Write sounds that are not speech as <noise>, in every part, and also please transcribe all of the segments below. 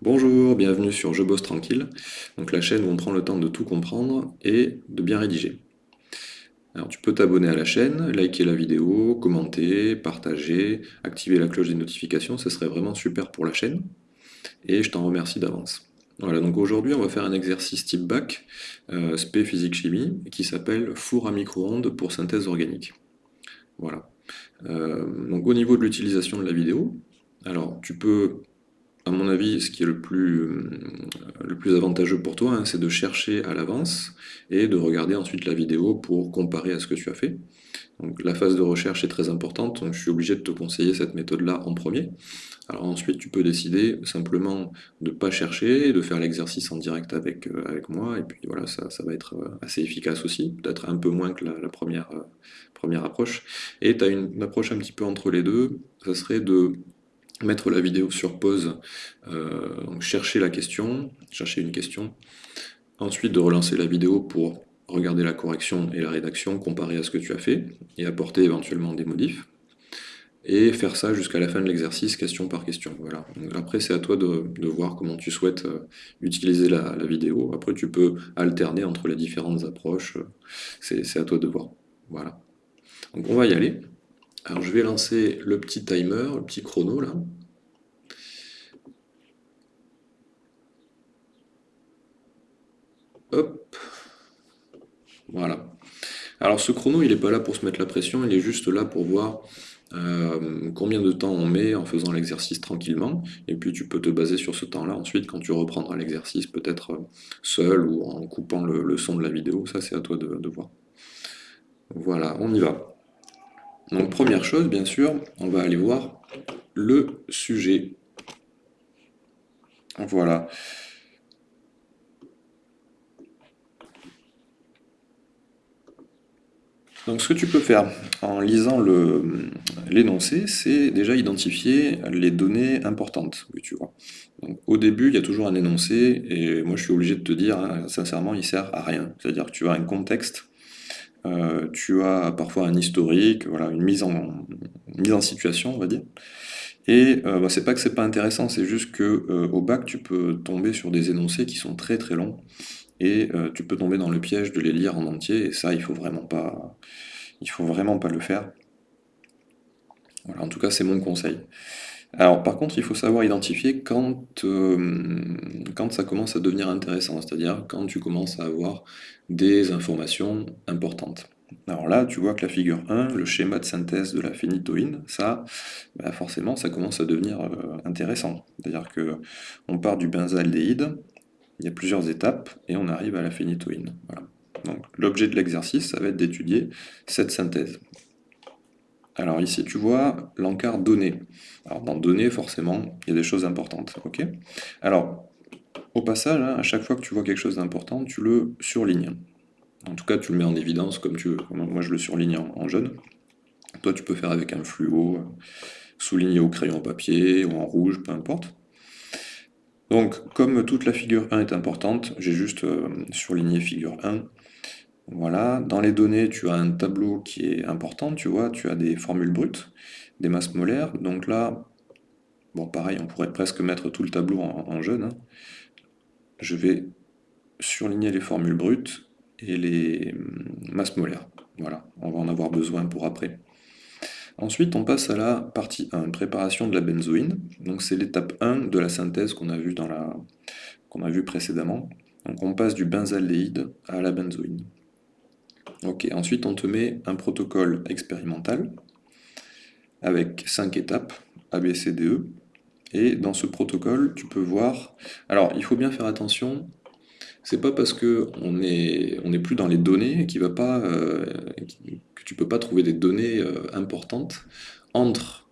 Bonjour, bienvenue sur Je bosse tranquille, donc la chaîne où on prend le temps de tout comprendre et de bien rédiger. Alors tu peux t'abonner à la chaîne, liker la vidéo, commenter, partager, activer la cloche des notifications, ce serait vraiment super pour la chaîne, et je t'en remercie d'avance. Voilà, donc aujourd'hui on va faire un exercice type bac, euh, spé physique chimie, qui s'appelle four à micro-ondes pour synthèse organique. Voilà. Euh, donc au niveau de l'utilisation de la vidéo, alors tu peux à mon avis, ce qui est le plus, euh, avantageux pour toi, hein, c'est de chercher à l'avance et de regarder ensuite la vidéo pour comparer à ce que tu as fait. Donc la phase de recherche est très importante, donc je suis obligé de te conseiller cette méthode-là en premier. Alors ensuite, tu peux décider simplement de ne pas chercher, de faire l'exercice en direct avec, euh, avec moi, et puis voilà, ça, va être euh, assez efficace aussi, peut-être un peu moins que la, première, première approche. Et tu as une approche un petit peu entre les deux, ça serait de mettre la vidéo sur pause, euh, chercher la question, chercher une question, ensuite de relancer la vidéo pour regarder la correction et la rédaction, comparer à ce que tu as fait, et apporter éventuellement des modifs, et faire ça jusqu'à la fin de l'exercice, question par question. Voilà. après, c'est à toi de, voir comment tu souhaites euh, utiliser la, la, vidéo. Après, tu peux alterner entre les différentes approches, c'est à toi de voir. Voilà. Donc on va y aller. Alors je vais lancer le petit timer, le petit chrono là. Hop. Voilà. Alors ce chrono, il n'est pas là pour se mettre la pression, il est juste là pour voir euh, combien de temps on met en faisant l'exercice tranquillement, et puis tu peux te baser sur ce temps-là ensuite quand tu reprendras l'exercice, peut-être euh, seul ou en coupant le, son de la vidéo, ça c'est à toi de voir. Voilà, on y va. Donc première chose, bien sûr, on va aller voir le sujet. Voilà. Donc ce que tu peux faire en lisant l'énoncé, c'est déjà identifier les données importantes tu vois. au début, il y a toujours un énoncé, et moi je suis obligé de te dire, hein, sincèrement, il sert à rien. C'est-à-dire que tu as un contexte euh, tu as parfois un historique, voilà, une mise en, situation, on va dire. Et euh, bah, c'est pas que c'est pas intéressant, c'est juste que euh, au bac, tu peux tomber sur des énoncés qui sont très très longs, et tu peux tomber dans le piège de les lire en entier, et ça, il faut vraiment pas, il faut vraiment pas le faire. Voilà, en tout cas, c'est mon conseil. Alors par contre, il faut savoir identifier quand, quand ça commence à devenir intéressant, c'est-à-dire quand tu commences à avoir des informations importantes. Alors là, tu vois que la figure 1, le schéma de synthèse de la phénitoïne, ça, bah, forcément, ça commence à devenir euh, intéressant. C'est-à-dire que on part du benzaldéhyde, il y a plusieurs étapes, et on arrive à la phénitoïne. Donc l'objet de l'exercice, ça va être d'étudier cette synthèse. Alors ici, tu vois l'encart donné. Alors dans données, forcément, il y a des choses importantes. Alors, au passage, hein, à chaque fois que tu vois quelque chose d'important, tu le surlignes. En tout cas, tu le mets en évidence comme tu veux. Moi, je le surligne en, jaune. Toi, tu peux faire avec un fluo, euh, souligner au crayon papier ou en rouge, peu importe. Donc, comme toute la figure 1 est importante, j'ai juste euh, surligné figure 1. Voilà, dans les données, tu as un tableau qui est important, tu vois, tu as des formules brutes, des masses molaires, donc là, bon pareil, on pourrait presque mettre tout le tableau en, jaune, hein. je vais surligner les formules brutes et les hum, masses molaires, voilà, on va en avoir besoin pour après. Ensuite, on passe à la partie 1, préparation de la benzoïne, donc c'est l'étape 1 de la synthèse qu'on a vue précédemment, donc on passe du benzaldéhyde à la benzoïne. Ok, ensuite on te met un protocole expérimental avec 5 étapes, A, B, C, D, E. Et dans ce protocole, tu peux voir... Alors, il faut bien faire attention, c'est pas parce qu'on n'est on est plus dans les données va pas, euh, que tu peux pas trouver des données euh, importantes entre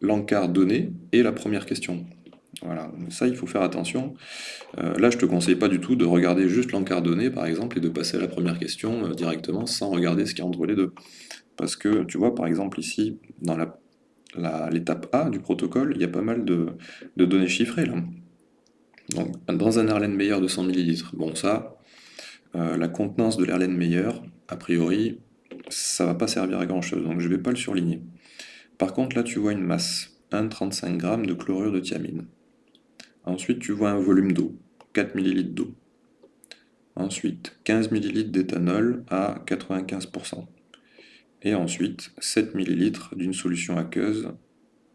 l'encart donné et la première question. Voilà, ça il faut faire attention. Euh, là je te conseille pas du tout de regarder juste l'encart donné par exemple et de passer à la première question euh, directement sans regarder ce qu'il y a entre les deux. Parce que tu vois par exemple ici, dans l'étape A du protocole, il y a pas mal de, données chiffrées. Donc dans un Erlenmeyer de 100 ml, bon ça, euh, la contenance de l'Erlenmeyer, a priori, ça va pas servir à grand chose, donc je vais pas le surligner. Par contre là tu vois une masse, 1,35 g de chlorure de thiamine. Ensuite, tu vois un volume d'eau, 4 ml d'eau. Ensuite, 15 ml d'éthanol à 95%. Et ensuite, 7 ml d'une solution aqueuse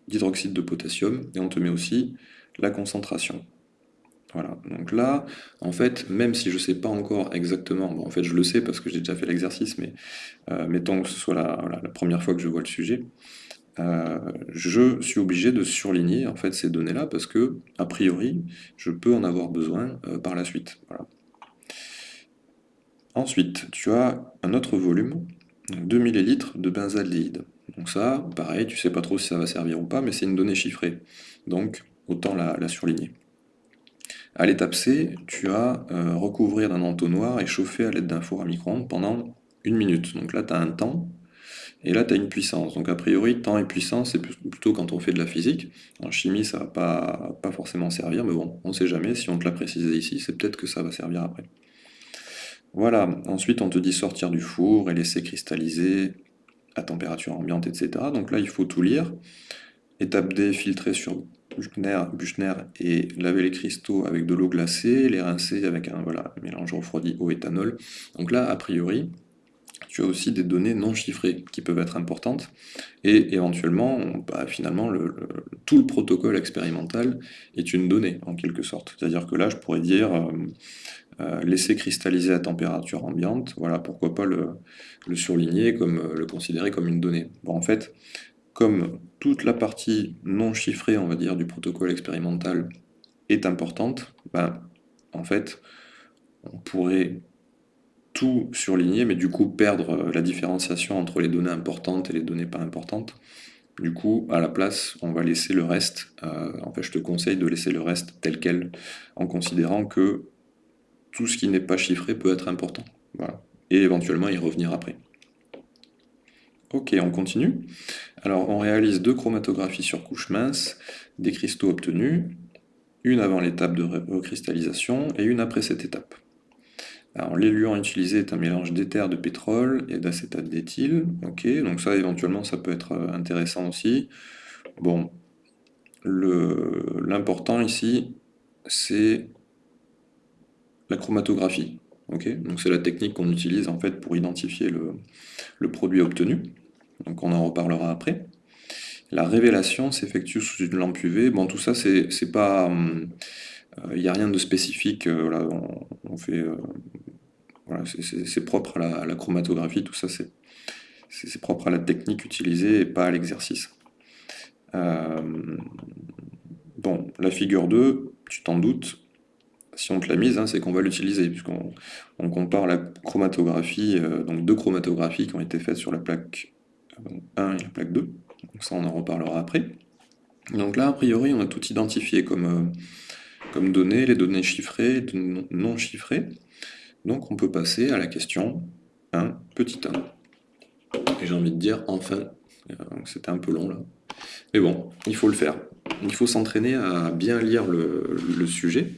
d'hydroxyde de potassium. Et on te met aussi la concentration. Voilà, donc là, en fait, même si je ne sais pas encore exactement, bon, en fait je le sais parce que j'ai déjà fait l'exercice, mais euh, mettons que ce soit la, première fois que je vois le sujet, euh, je suis obligé de surligner en fait ces données-là parce que, a priori, je peux en avoir besoin euh, par la suite. Ensuite, tu as un autre volume, 2 ml de benzaldéhyde. Donc ça, pareil, tu sais pas trop si ça va servir ou pas, mais c'est une donnée chiffrée. Donc, autant la surligner. À l'étape C, tu as euh, recouvrir d'un entonnoir et chauffer à l'aide d'un four à micro-ondes pendant une minute. Donc là, tu as un temps, et là, tu as une puissance. Donc a priori, temps et puissance, c'est plutôt quand on fait de la physique. En chimie, ça va pas, forcément servir, mais bon, on ne sait jamais. Si on te l'a précisé ici, c'est peut-être que ça va servir après. Voilà, ensuite on te dit sortir du four et laisser cristalliser à température ambiante, etc. Donc là, il faut tout lire. Étape D, filtrer sur Buchner, et laver les cristaux avec de l'eau glacée, les rincer avec un mélange refroidi au éthanol. Donc là, a priori, tu as aussi des données non chiffrées qui peuvent être importantes, et éventuellement, bah, finalement, le, tout le protocole expérimental est une donnée, en quelque sorte. C'est-à-dire que là, je pourrais dire, euh, euh, laisser cristalliser à température ambiante, voilà, pourquoi pas le, le surligner, comme, euh, le considérer comme une donnée. Bon, en fait, comme toute la partie non chiffrée, on va dire, du protocole expérimental est importante, ben, en fait, on pourrait tout surligner, mais du coup perdre euh, la différenciation entre les données importantes et les données pas importantes. Du coup, à la place, on va laisser le reste, euh, en fait je te conseille de laisser le reste tel quel, en considérant que tout ce qui n'est pas chiffré peut être important. Et éventuellement y revenir après. Ok, on continue. Alors, on réalise deux chromatographies sur couche mince des cristaux obtenus, une avant l'étape de recristallisation et une après cette étape. Alors, l'éluant utilisé est un mélange d'éther de pétrole et d'acétate d'éthyle. Ok, donc ça, éventuellement, ça peut être euh, intéressant aussi. Bon, l'important ici, c'est la chromatographie. Donc c'est la technique qu'on utilise en fait pour identifier le produit obtenu donc on en reparlera après. La révélation s'effectue sous une lampe UV. Bon, tout ça, c'est pas... Il euh, n'y a rien de spécifique, euh, on, fait... Euh, c'est propre à la, chromatographie, tout ça, c'est propre à la technique utilisée et pas à l'exercice. bon, la figure 2, tu t'en doutes, si on te l'a mise, hein, c'est qu'on va l'utiliser, puisqu'on compare la chromatographie, donc deux chromatographies qui ont été faites sur la plaque 1 et la plaque 2. Donc ça, on en reparlera après. Donc là, a priori, on a tout identifié comme, comme données, les données chiffrées, non chiffrées. Donc on peut passer à la question 1, petit 1. Et j'ai envie de dire enfin. C'était un peu long là. Mais bon, il faut le faire. Il faut s'entraîner à bien lire le, sujet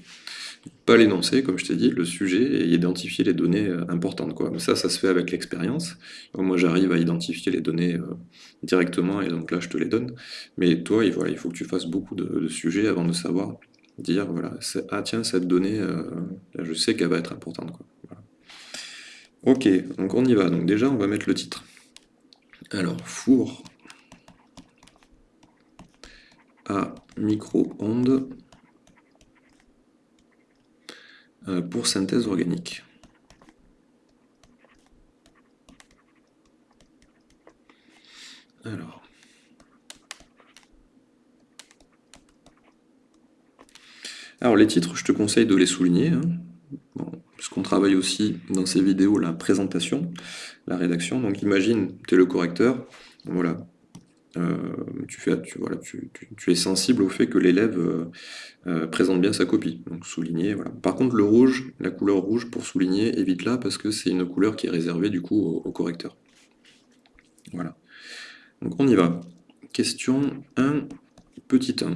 pas l'énoncer, comme je t'ai dit, le sujet et identifier les données euh, importantes. Ça, ça se fait avec l'expérience. Moi, j'arrive à identifier les données euh, directement et donc là, je te les donne. Mais toi, il faut que tu fasses beaucoup de, sujets avant de savoir dire, voilà, ah tiens, cette donnée, euh, je sais qu'elle va être importante. Quoi. Ok, donc on y va. Donc déjà, on va mettre le titre. Alors, four à micro-ondes euh, pour synthèse organique. Alors. Alors les titres, je te conseille de les souligner, hein. parce qu'on travaille aussi dans ces vidéos la présentation, la rédaction. Donc imagine, tu es le correcteur, voilà, euh, tu, es sensible au fait que l'élève euh, euh, présente bien sa copie, donc souligner. Voilà. Par contre, le rouge, la couleur rouge pour souligner, évite-la parce que c'est une couleur qui est réservée du coup au, correcteur. Voilà. Donc on y va. Question 1, petit 1.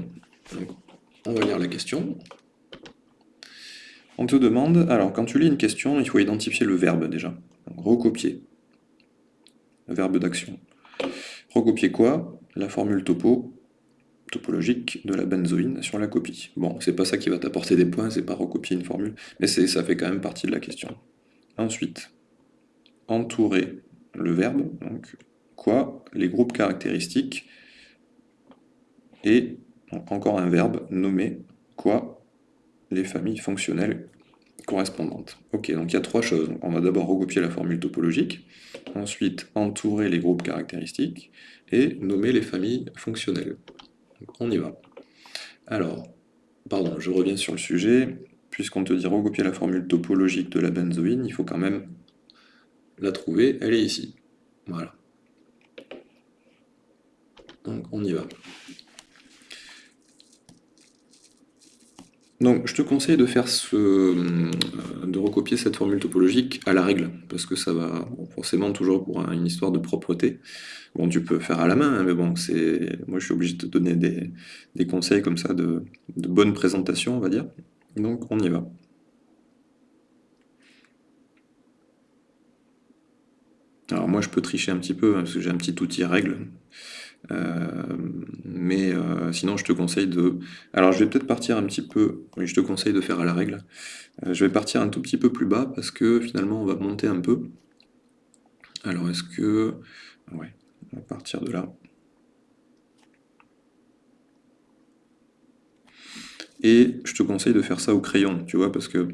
On va lire la question. On te demande, alors quand tu lis une question, il faut identifier le verbe déjà. recopier. Verbe d'action. Recopier quoi? La formule topo topologique de la benzoïne sur la copie. Bon, c'est pas ça qui va t'apporter des points, c'est pas recopier une formule, mais ça fait quand même partie de la question. Ensuite, entourer le verbe, donc quoi Les groupes caractéristiques, et encore un verbe, nommer quoi Les familles fonctionnelles correspondantes. Ok, donc il y a trois choses. On va d'abord recopier la formule topologique, ensuite entourer les groupes caractéristiques, et nommer les familles fonctionnelles. On y va. Alors, pardon, je reviens sur le sujet. Puisqu'on te dit recopier la formule topologique de la benzoïne, il faut quand même la trouver, elle est ici. Voilà. Donc on y va. Donc je te conseille de faire ce, euh, de recopier cette formule topologique à la règle, parce que ça va forcément toujours pour une histoire de propreté. Bon, tu peux faire à la main, hein, mais bon, c'est, moi je suis obligé de te donner des, conseils comme ça de, de bonne présentation, on va dire. Donc on y va. Alors moi je peux tricher un petit peu, hein, parce que j'ai un petit outil règle. Euh, mais euh, sinon je te conseille de... Alors je vais peut-être partir un petit peu... Oui, je te conseille de faire à la règle. Euh, je vais partir un tout petit peu plus bas, parce que finalement on va monter un peu. Alors est-ce que... Ouais, on va partir de là. Et je te conseille de faire ça au crayon, tu vois, parce que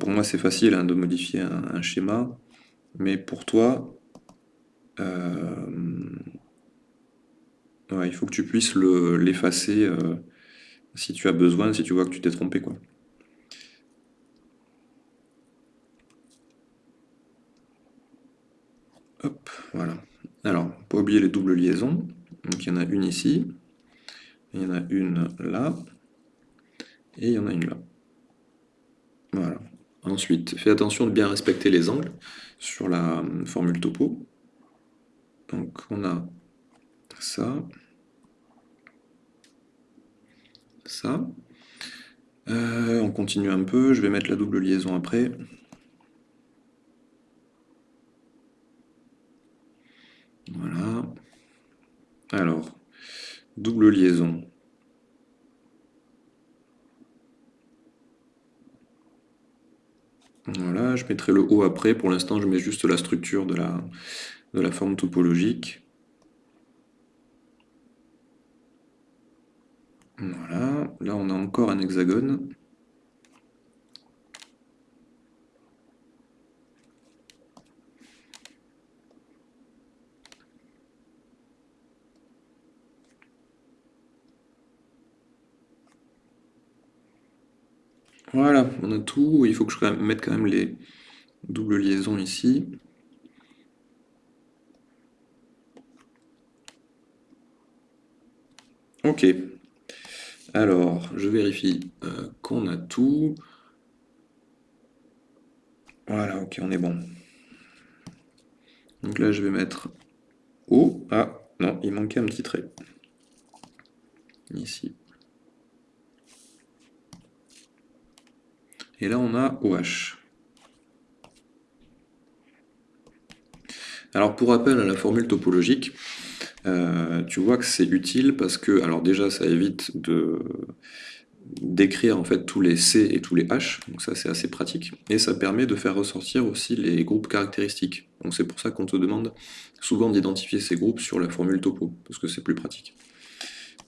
pour moi c'est facile hein, de modifier un, schéma, mais pour toi, il faut que tu puisses l'effacer euh, si tu as besoin, si tu vois que tu t'es trompé. Quoi. Hop, voilà. Alors, pas oublier les doubles liaisons. Donc il y en a une ici, il y en a une là, et il y en a une là. Voilà. Ensuite, fais attention de bien respecter les angles sur la euh, formule topo. Donc on a ça, ça. Euh, on continue un peu, je vais mettre la double liaison après. Voilà. Alors, double liaison. Voilà, je mettrai le haut après. Pour l'instant, je mets juste la structure de la, de la forme topologique. Voilà, là on a encore un hexagone. Voilà, on a tout. Il faut que je mette quand même les doubles liaisons ici. Ok. Alors, je vérifie euh, qu'on a tout. Voilà, ok, on est bon. Donc là, je vais mettre O. Ah, non, il manquait un petit trait. Ici. Et là, on a OH. Alors, pour rappel à la formule topologique, euh, tu vois que c'est utile parce que, alors déjà, ça évite de d'écrire en fait tous les C et tous les H, donc ça c'est assez pratique, et ça permet de faire ressortir aussi les groupes caractéristiques. Donc c'est pour ça qu'on te demande souvent d'identifier ces groupes sur la formule topo, parce que c'est plus pratique.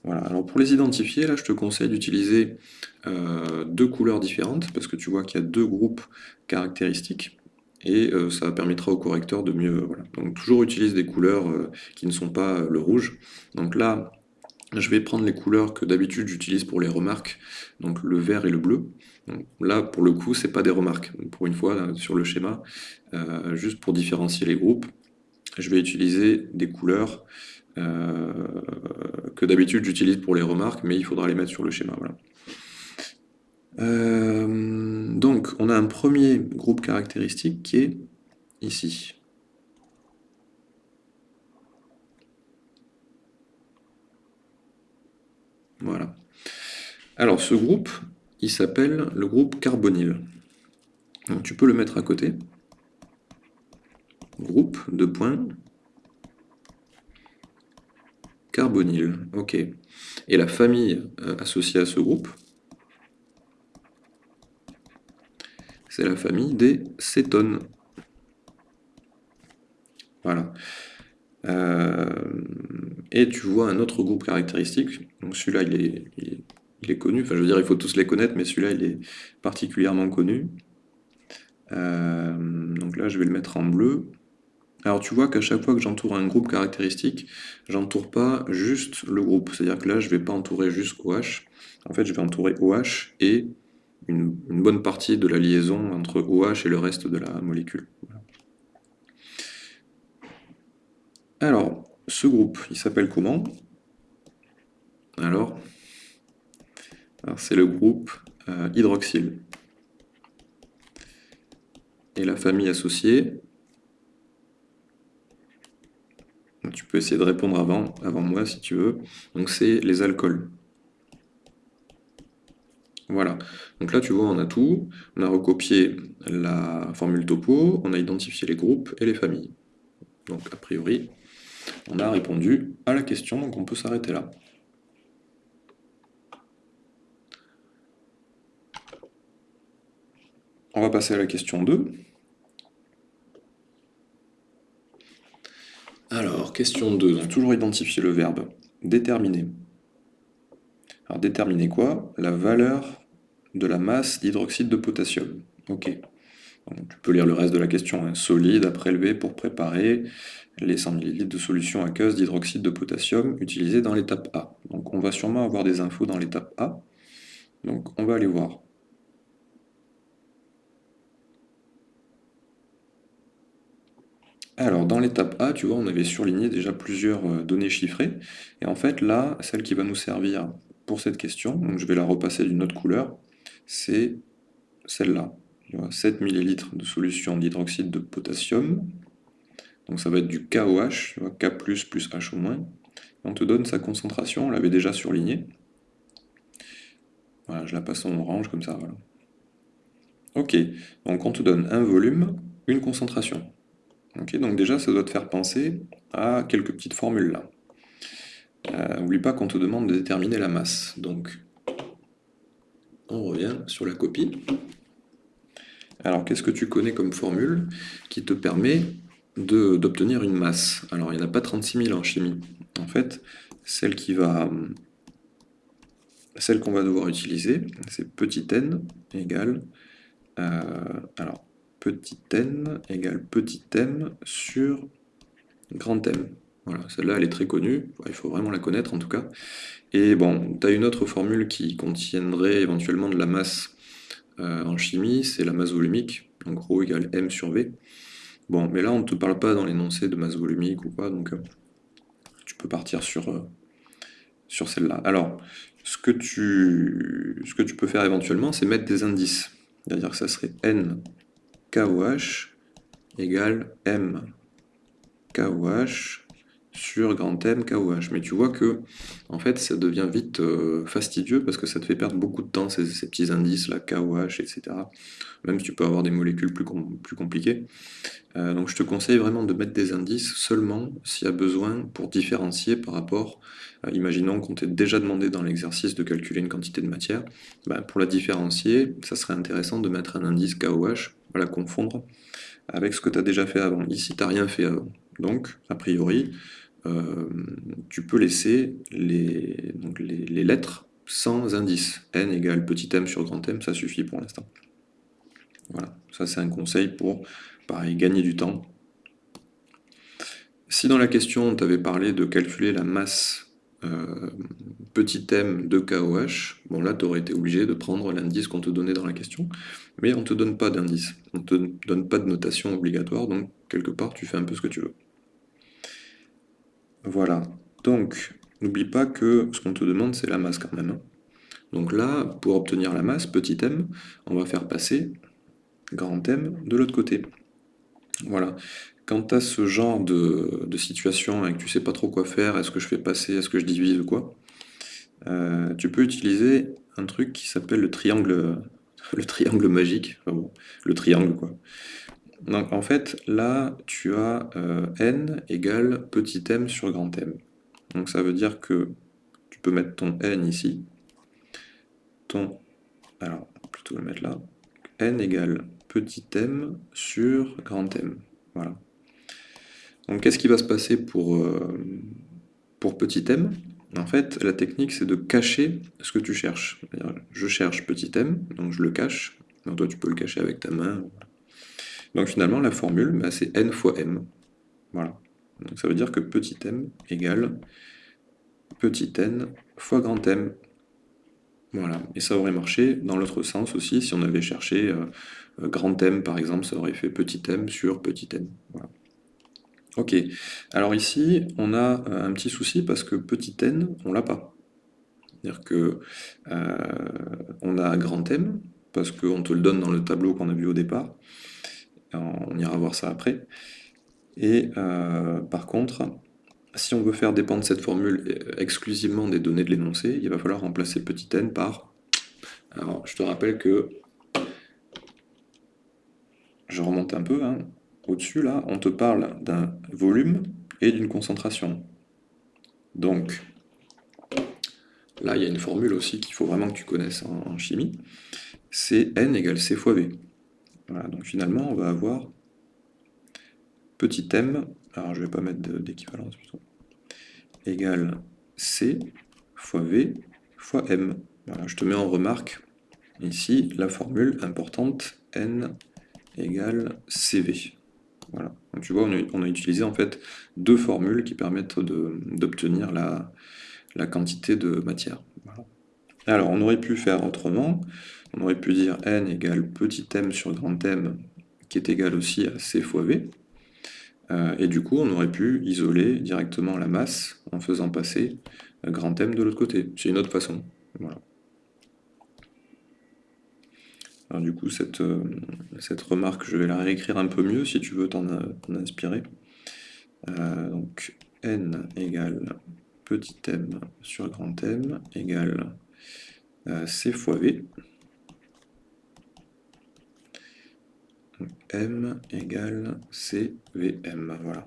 Voilà, alors pour les identifier, là je te conseille d'utiliser euh, deux couleurs différentes, parce que tu vois qu'il y a deux groupes caractéristiques, et euh, ça permettra au correcteur de mieux... Voilà. Donc toujours utilise des couleurs euh, qui ne sont pas le rouge. Donc là, je vais prendre les couleurs que d'habitude j'utilise pour les remarques, donc le vert et le bleu. là, pour le coup, c'est pas des remarques. pour une fois, sur le schéma, juste pour différencier les groupes, je vais utiliser des couleurs euh, que d'habitude j'utilise pour les remarques, mais il faudra les mettre sur le schéma. Voilà. Euh, donc, on a un premier groupe caractéristique qui est ici. Voilà. Alors, ce groupe, il s'appelle le groupe carbonyle. Donc, tu peux le mettre à côté. Groupe de points carbonyle. Ok. Et la famille euh, associée à ce groupe, c'est la famille des cétones. Voilà. Euh, et tu vois un autre groupe caractéristique, donc celui-là il est, connu, enfin je veux dire il faut tous les connaître, mais celui-là il est particulièrement connu. Euh, donc là je vais le mettre en bleu. Alors tu vois qu'à chaque fois que j'entoure un groupe caractéristique, j'entoure pas juste le groupe, c'est-à-dire que là je vais pas entourer juste OH, en fait je vais entourer OH et une, bonne partie de la liaison entre OH et le reste de la molécule. Alors, ce groupe, il s'appelle comment? Alors, c'est le groupe euh, hydroxyle. Et la famille associée, tu peux essayer de répondre avant, avant moi si tu veux, donc c'est les alcools. Voilà, donc là tu vois on a tout, on a recopié la formule topo, on a identifié les groupes et les familles. Donc a priori, on a répondu à la question, donc on peut s'arrêter là. On va passer à la question 2. Alors, question 2, donc toujours identifier le verbe déterminer. Alors déterminer quoi? La valeur de la masse d'hydroxyde de potassium. Ok. tu peux lire le reste de la question. Hein. Solide à prélever pour préparer les 100 ml de solution aqueuse d'hydroxyde de potassium utilisée dans l'étape A. Donc on va sûrement avoir des infos dans l'étape A. Donc on va aller voir. Alors, dans l'étape A, tu vois, on avait surligné déjà plusieurs euh, données chiffrées. Et en fait, là, celle qui va nous servir pour cette question, je vais la repasser d'une autre couleur, c'est celle-là. 7 ml de solution d'hydroxyde de potassium donc ça va être du KOH, K+, plus H au moins. On te donne sa concentration, on l'avait déjà surligné. Voilà, je la passe en orange comme ça, voilà. Ok, donc on te donne un volume, une concentration. Ok, donc déjà ça doit te faire penser à quelques petites formules là. Euh, pas qu'on te demande de déterminer la masse. Donc on revient sur la copie. Alors qu'est-ce que tu connais comme formule qui te permet d'obtenir une masse? Alors, il n'y en a pas 36 000 en chimie. En fait, celle qu'on va devoir utiliser, c'est petit n égale euh, alors petit n égale petit m sur grand M. Voilà, celle-là elle est très connue, il faut vraiment la connaître en tout cas. Et bon, tu as une autre formule qui contiendrait éventuellement de la masse euh, en chimie, c'est la masse volumique, donc rho égale m sur v. Bon, mais là, on ne te parle pas dans l'énoncé de masse volumique ou quoi, donc euh, tu peux partir sur, euh, sur celle-là. Alors, ce que, tu, ce que tu peux faire éventuellement, c'est mettre des indices. C'est-à-dire que ça serait n KOH égale m KOH sur grand M KOH. Mais tu vois que en fait ça devient vite euh, fastidieux parce que ça te fait perdre beaucoup de temps ces, petits indices là, KOH, etc. Même si tu peux avoir des molécules plus, compliquées. Euh, donc je te conseille vraiment de mettre des indices seulement s'il y a besoin pour différencier par rapport, imaginons qu'on t'ait déjà demandé dans l'exercice de calculer une quantité de matière, ben, pour la différencier, ça serait intéressant de mettre un indice KOH, à la confondre avec ce que tu as déjà fait avant. Ici, tu n'as rien fait avant. Donc, a priori, euh, tu peux laisser les, lettres sans indice. n égale petit m sur grand M, ça suffit pour l'instant. Voilà, ça c'est un conseil pour, pareil, gagner du temps. Si dans la question, on t'avait parlé de calculer la masse euh, petit m de KOH, bon là, tu aurais été obligé de prendre l'indice qu'on te donnait dans la question, mais on ne te donne pas d'indice, on ne te donne pas de notation obligatoire, donc quelque part, tu fais un peu ce que tu veux. Voilà. Donc, n'oublie pas que ce qu'on te demande, c'est la masse quand même. Hein. Donc là, pour obtenir la masse, petit m, on va faire passer grand M de l'autre côté. Voilà. Quand tu as ce genre de, situation et que tu sais pas trop quoi faire, est-ce que je fais passer, est-ce que je divise ou quoi, euh, tu peux utiliser un truc qui s'appelle le triangle le triangle magique, le triangle quoi. Donc en fait, là, tu as euh, n égale petit m sur grand M. Donc ça veut dire que tu peux mettre ton n ici. Ton, alors plutôt le mettre là. n égale petit m sur grand M. Voilà. Donc qu'est-ce qui va se passer pour, euh, pour petit m? En fait, la technique c'est de cacher ce que tu cherches. Je cherche petit m, donc je le cache. Donc toi tu peux le cacher avec ta main. Donc finalement la formule bah, c'est n fois m. Voilà. Donc ça veut dire que petit m égale petit n fois grand M. Voilà, et ça aurait marché dans l'autre sens aussi, si on avait cherché euh, euh, grand M par exemple, ça aurait fait petit m sur petit n. Ok, alors ici, on a euh, un petit souci parce que petit n, on l'a pas. C'est-à-dire que on a grand M, parce qu'on te le donne dans le tableau qu'on a vu au départ, on ira voir ça après, et par contre, si on veut faire dépendre cette formule euh, exclusivement des données de l'énoncé, il va falloir remplacer petit n par... Alors, je te rappelle que... Je remonte un peu, hein. au-dessus, là, on te parle d'un volume et d'une concentration. Donc, là, il y a une formule aussi qu'il faut vraiment que tu connaisses en, chimie. C'est n égale c fois v. Voilà, donc finalement, on va avoir petit m, alors je vais pas mettre d'équivalence plutôt, égale C fois V fois M. Je te mets en remarque ici la formule importante N égale CV. Voilà. Donc tu vois, on a, utilisé en fait deux formules qui permettent d'obtenir la, quantité de matière. Alors, on aurait pu faire autrement. On aurait pu dire N égale petit m sur grand M, qui est égal aussi à C fois V. Euh, et du coup, on aurait pu isoler directement la masse en faisant passer grand M de l'autre côté. C'est une autre façon. Alors du coup, cette, euh, cette, remarque, je vais la réécrire un peu mieux si tu veux t'en inspirer. Euh, donc, n égale petit m sur grand M égale c fois v. M égale CVM. Voilà.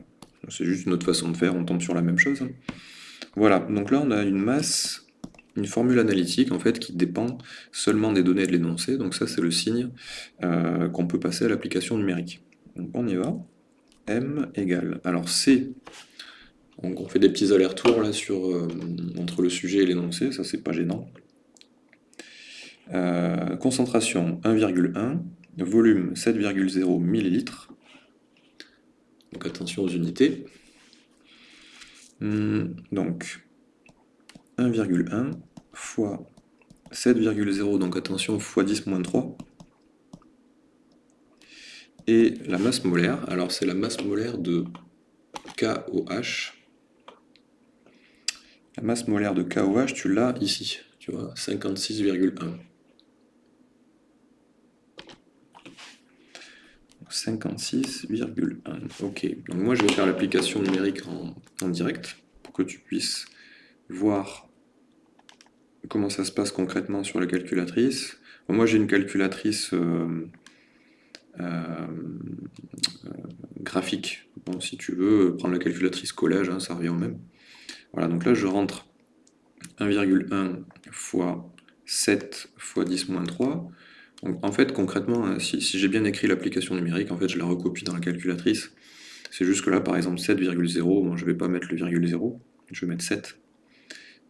C'est juste une autre façon de faire, on tombe sur la même chose. Voilà, donc là on a une masse, une formule analytique en fait qui dépend seulement des données de l'énoncé, donc ça c'est le signe euh, qu'on peut passer à l'application numérique. On y va. M égale, alors C, on fait des petits allers-retours là sur, euh, entre le sujet et l'énoncé, ça c'est pas gênant. Euh, concentration 1,1, volume 7,0 ml. Donc attention aux unités. Hmm, donc 1,1 fois 7,0, donc attention, fois 10 moins 3. Et la masse molaire, alors c'est la masse molaire de KOH. La masse molaire de KOH, tu l'as ici, tu vois, 56,1. 56,1. Ok, donc moi je vais faire l'application numérique en, direct pour que tu puisses voir comment ça se passe concrètement sur la calculatrice. moi j'ai une calculatrice euh, euh, graphique. Bon, si tu veux, prendre la calculatrice collège, hein, ça revient au même. Voilà, donc là je rentre 1,1 fois 7 fois 10 moins 3 en fait, concrètement, hein, si, j'ai bien écrit l'application numérique, en fait, je la recopie dans la calculatrice. C'est juste que là, par exemple, 7,0, bon, je ne vais pas mettre le virgule 0, je vais mettre 7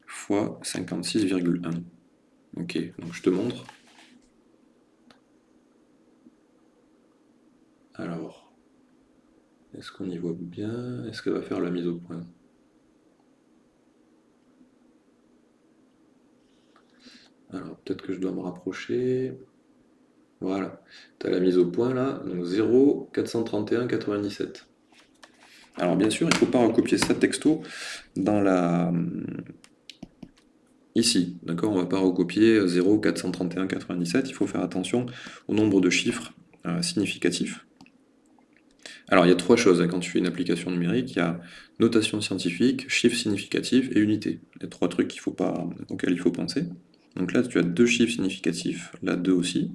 fois 56,1. Ok, donc je te montre. Alors, est-ce qu'on y voit bien? Est-ce qu'elle va faire la mise au point? Alors, peut-être que je dois me rapprocher. Voilà, tu as la mise au point là, donc 0, 431, 97. Alors bien sûr, il ne faut pas recopier ça texto dans la... ici, d'accord? On ne va pas recopier 0, 431, 97, il faut faire attention au nombre de chiffres euh, significatifs. Alors il y a trois choses hein, quand tu fais une application numérique, il y a notation scientifique, chiffre significatif et unité. Les trois trucs auxquels il faut penser. Donc là, tu as deux chiffres significatifs, là deux aussi,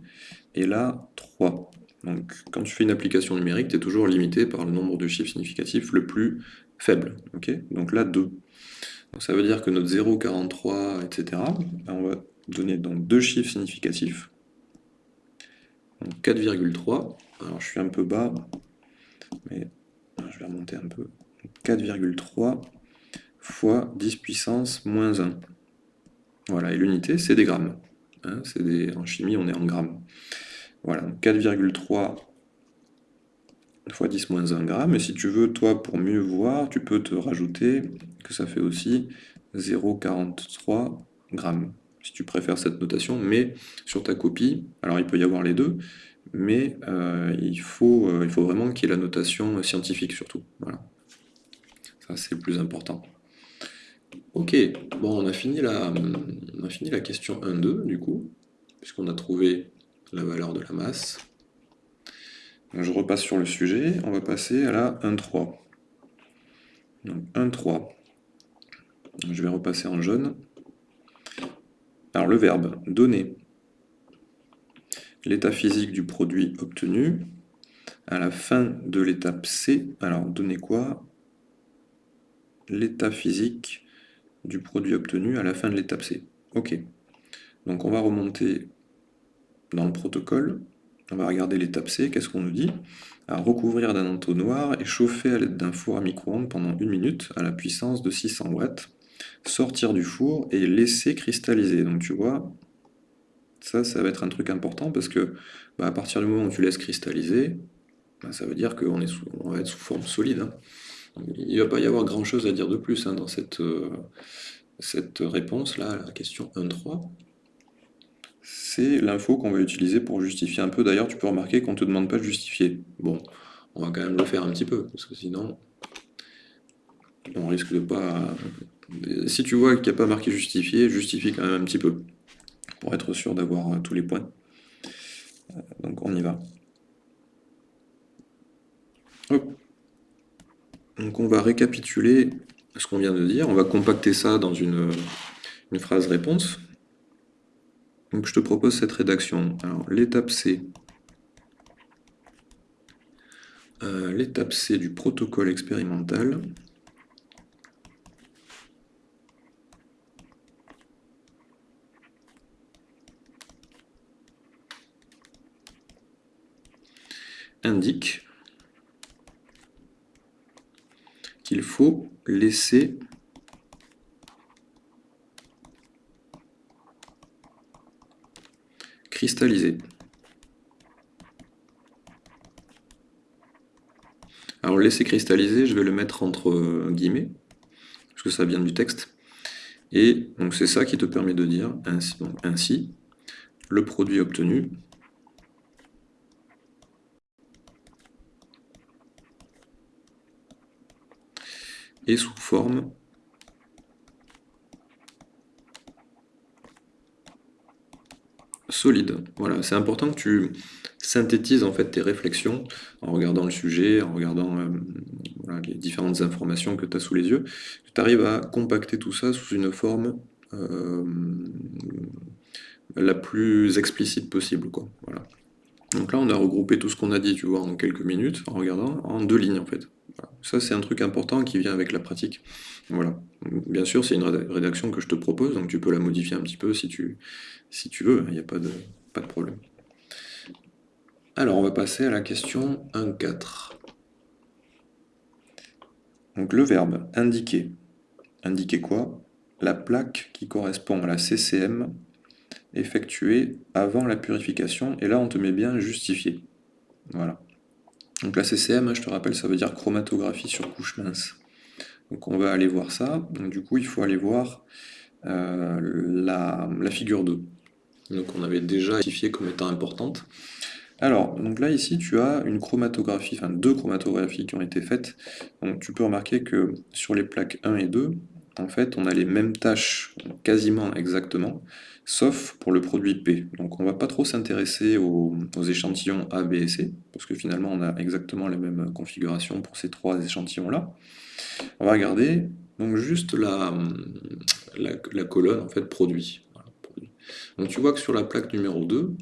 et là 3. Donc quand tu fais une application numérique, tu es toujours limité par le nombre de chiffres significatifs le plus faible. donc là 2. ça veut dire que notre 0,43, etc., ben, on va donner donc deux chiffres significatifs. 4,3, alors je suis un peu bas, mais je vais remonter un peu. 4,3 fois 10 puissance moins 1. Voilà, et l'unité, c'est des grammes. Hein, des, en chimie, on est en grammes. Voilà, 4,3 fois 10 moins 1 gramme. Et si tu veux, toi, pour mieux voir, tu peux te rajouter que ça fait aussi 0,43 grammes, si tu préfères cette notation. Mais sur ta copie, alors il peut y avoir les deux, mais euh, il, faut, euh, il faut vraiment qu'il y ait la notation scientifique surtout. Voilà. Ça, c'est le plus important. Ok, bon, on a fini la, on a fini la question 1-2, du coup, puisqu'on a trouvé la valeur de la masse. je repasse sur le sujet, on va passer à la 1-3. Donc 1-3. Je vais repasser en jaune. Alors le verbe « donner » l'état physique du produit obtenu à la fin de l'étape C. Alors, donner quoi? L'état physique du produit obtenu à la fin de l'étape C. Ok. Donc on va remonter dans le protocole. On va regarder l'étape C. Qu'est-ce qu'on nous dit? À recouvrir d'un entonnoir et chauffer à l'aide d'un four à micro-ondes pendant une minute à la puissance de 600 watts. Sortir du four et laisser cristalliser. Donc tu vois, ça, ça va être un truc important parce que bah, à partir du moment où tu laisses cristalliser, bah, ça veut dire qu'on on va être sous forme solide. Hein. Il ne va pas y avoir grand chose à dire de plus hein, dans cette, euh, réponse-là à la question 1.3. C'est l'info qu'on va utiliser pour justifier un peu. D'ailleurs, tu peux remarquer qu'on ne te demande pas de justifier. Bon, on va quand même le faire un petit peu, parce que sinon, on risque de pas... Si tu vois qu'il n'y a pas marqué justifier, justifie quand même un petit peu pour être sûr d'avoir euh, tous les points. Euh, donc on y va. Donc on va récapituler ce qu'on vient de dire, on va compacter ça dans une, phrase réponse. Je te propose cette rédaction. Alors l'étape C, euh, l'étape C du protocole expérimental, indique qu'il faut laisser cristalliser. Alors laisser cristalliser, je vais le mettre entre guillemets, parce que ça vient du texte. Et donc c'est ça qui te permet de dire ainsi, ainsi le produit obtenu et sous forme solide. Voilà, c'est important que tu synthétises en fait tes réflexions en regardant le sujet, en regardant euh, les différentes informations que tu as sous les yeux, que tu arrives à compacter tout ça sous une forme euh, la plus explicite possible. Quoi. Voilà. Donc là, on a regroupé tout ce qu'on a dit, tu vois, en quelques minutes, en regardant en deux lignes en fait. Ça, c'est un truc important qui vient avec la pratique. Voilà. Bien sûr, c'est une rédaction que je te propose, donc tu peux la modifier un petit peu si tu, veux, il n'y a pas de, pas de problème. Alors, on va passer à la question 1.4. Donc le verbe indiquer. Indiquer quoi? La plaque qui correspond à la CCM effectuée avant la purification, et là on te met bien justifié. Voilà. Donc la CCM, je te rappelle, ça veut dire chromatographie sur couche mince. Donc on va aller voir ça. Donc du coup, il faut aller voir euh, la, figure 2. Donc on avait déjà identifié comme étant importante. Alors, donc là ici tu as une chromatographie, enfin deux chromatographies qui ont été faites. Donc tu peux remarquer que sur les plaques 1 et 2, en fait on a les mêmes tâches quasiment exactement, sauf pour le produit P. Donc on ne va pas trop s'intéresser aux, échantillons A, B et C, parce que finalement on a exactement les mêmes configurations pour ces trois échantillons-là. On va regarder juste la, la, colonne en fait produit. Donc tu vois que sur la plaque numéro 2,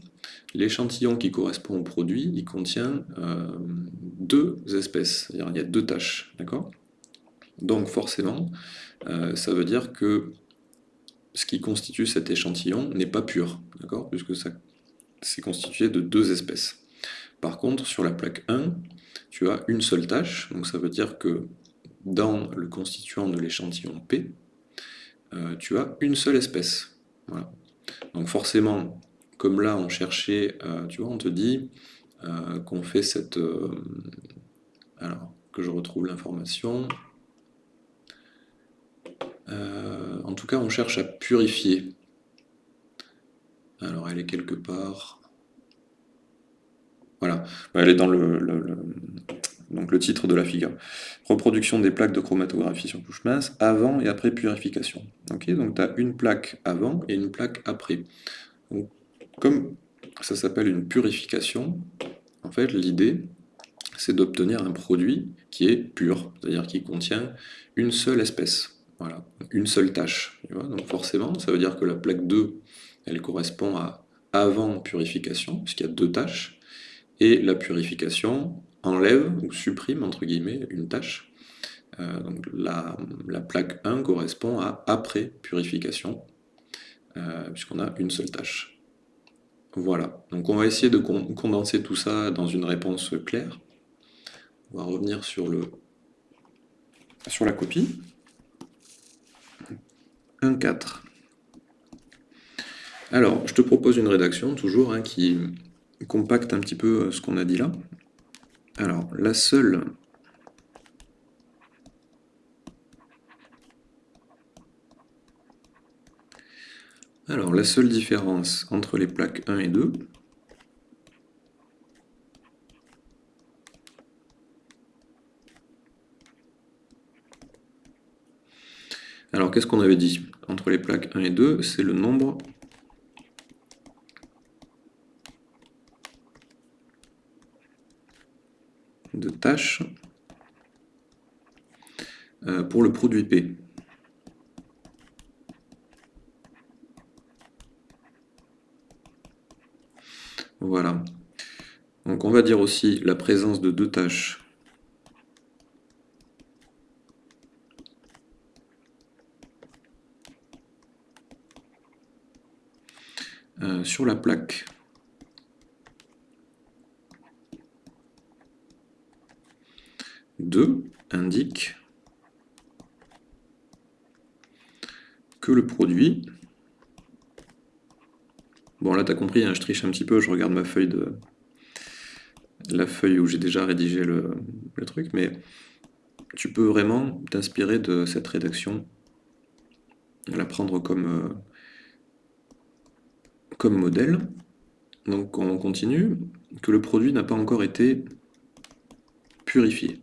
l'échantillon qui correspond au produit, il contient euh, deux espèces, il y a deux tâches, d'accord? Donc forcément, euh, ça veut dire que ce qui constitue cet échantillon n'est pas pur, d'accord? Puisque ça c'est constitué de deux espèces. Par contre, sur la plaque 1, tu as une seule tâche, donc ça veut dire que dans le constituant de l'échantillon P, euh, tu as une seule espèce. Donc forcément, comme là on cherchait, euh, tu vois, on te dit qu'on fait cette... alors, que je retrouve l'information. En tout cas, on cherche à purifier. Alors, elle est quelque part... Voilà, elle est dans le titre de la figure. Reproduction des plaques de chromatographie sur couche mince, avant et après purification. donc tu as une plaque avant et une plaque après. comme ça s'appelle une purification, en fait l'idée c'est d'obtenir un produit qui est pur, c'est-à-dire qui contient une seule espèce, voilà, une seule tâche. donc forcément, ça veut dire que la plaque 2, elle correspond à avant purification, puisqu'il y a deux tâches, et la purification enlève ou supprime entre guillemets une tâche. Euh, la, plaque 1 correspond à après purification, euh, puisqu'on a une seule tâche. Voilà, donc on va essayer de condenser tout ça dans une réponse claire. On va revenir sur la copie. 1.4. Alors, je te propose une rédaction, toujours, hein, qui compacte un petit peu euh, ce qu'on a dit là. Alors, la seule Alors, la seule différence entre les plaques 1 et 2, Alors, qu'est-ce qu'on avait dit Entre les plaques 1 et 2, c'est le nombre de tâches euh, pour le produit P. Voilà. Donc on va dire aussi la présence de deux tâches euh, sur la plaque. 2 indique que le produit... Bon là tu as compris, hein, je triche un petit peu, je regarde ma feuille de... la feuille où j'ai déjà rédigé le, truc, mais tu peux vraiment t'inspirer de cette rédaction, la prendre comme, euh, comme modèle. Donc on continue, que le produit n'a pas encore été purifié.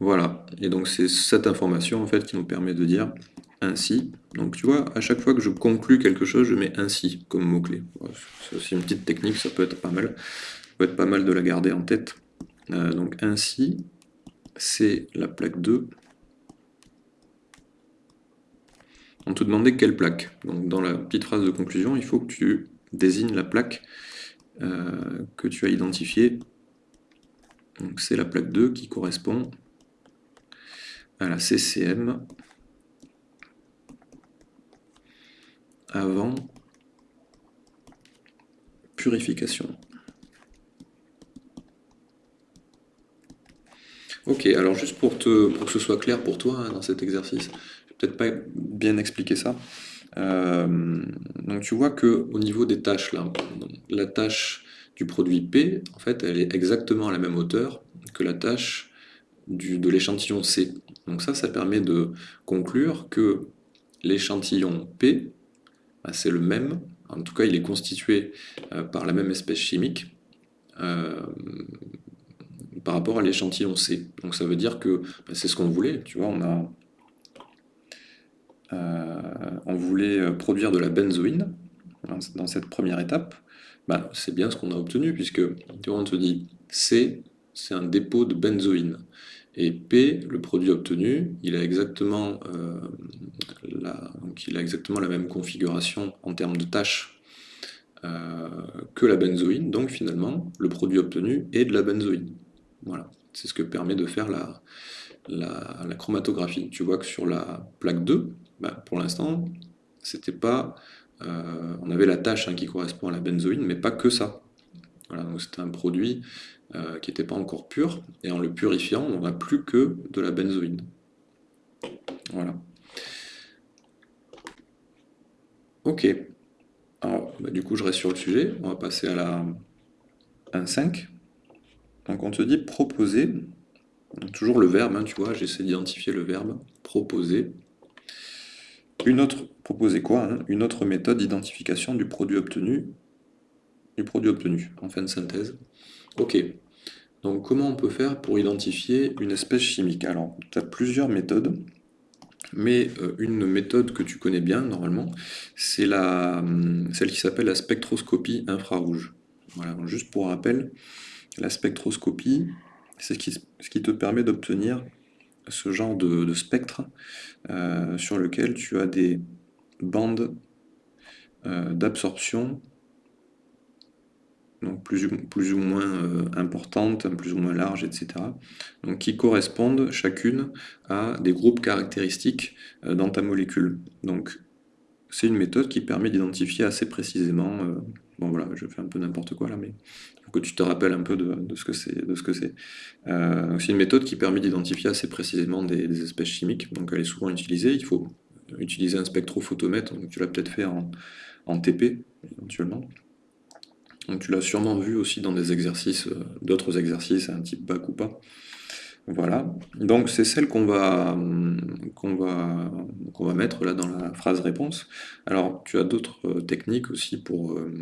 Voilà, et donc c'est cette information en fait qui nous permet de dire ainsi. Donc tu vois, à chaque fois que je conclue quelque chose, je mets ainsi comme mot-clé. C'est une petite technique, ça peut être pas mal. Ça peut être pas mal de la garder en tête. Euh, donc ainsi, c'est la plaque 2. On te demandait quelle plaque. Donc dans la petite phrase de conclusion, il faut que tu désignes la plaque euh, que tu as identifiée. Donc c'est la plaque 2 qui correspond à la CCM avant purification. Ok, alors juste pour, te, pour que ce soit clair pour toi hein, dans cet exercice, peut-être pas bien expliquer ça. Euh, donc tu vois que au niveau des tâches, là, la tâche du produit P, en fait, elle est exactement à la même hauteur que la tâche du, de l'échantillon C. Donc ça, ça permet de conclure que l'échantillon P, bah, c'est le même, en tout cas il est constitué euh, par la même espèce chimique euh, par rapport à l'échantillon C. Donc ça veut dire que bah, c'est ce qu'on voulait, tu vois, on a... Euh, on voulait produire de la benzoïne dans cette première étape, bah, c'est bien ce qu'on a obtenu, puisque on te dit C, c'est un dépôt de benzoïne. Et P, le produit obtenu, il a exactement, euh, la, il a exactement la même configuration en termes de tâches euh, que la benzoïne, donc finalement, le produit obtenu est de la benzoïne. Voilà, c'est ce que permet de faire la, la, chromatographie. Tu vois que sur la plaque 2, bah, pour l'instant, c'était pas... Euh, on avait la tâche hein, qui correspond à la benzoïne, mais pas que ça. Voilà, c'était un produit euh, qui n'était pas encore pur, et en le purifiant, on n'a plus que de la benzoïne. Voilà. Ok. Alors, bah, du coup, je reste sur le sujet. On va passer à la 1.5. Donc, on te dit proposer. toujours le verbe, hein, tu vois, j'essaie d'identifier le verbe. Proposer. Une autre, proposer quoi hein, Une autre méthode d'identification du produit obtenu. Du produit obtenu, en fin de synthèse. Ok. Donc, comment on peut faire pour identifier une espèce chimique? Alors, tu as plusieurs méthodes. Mais euh, une méthode que tu connais bien, normalement, c'est hum, celle qui s'appelle la spectroscopie infrarouge. Voilà, juste pour rappel, la spectroscopie, c'est ce qui, te permet d'obtenir ce genre de, spectre euh, sur lequel tu as des bandes euh, d'absorption donc plus, plus ou moins euh, importantes, plus ou moins larges, etc. Donc qui correspondent chacune à des groupes caractéristiques dans ta molécule. Donc c'est une méthode qui permet d'identifier assez précisément, bon voilà, je fais un peu n'importe quoi là, mais pour que tu te rappelles un peu de, ce que c'est. c'est une méthode qui permet d'identifier assez précisément des, espèces chimiques, donc elle est souvent utilisée, il faut utiliser un spectrophotomètre, donc tu l'as peut-être fait en, en TP éventuellement. Donc tu l'as sûrement vu aussi dans des exercices, euh, d'autres exercices, un type bac ou pas. Voilà, donc c'est celle qu'on va, mettre là dans la phrase réponse. Alors tu as d'autres euh, techniques aussi pour euh,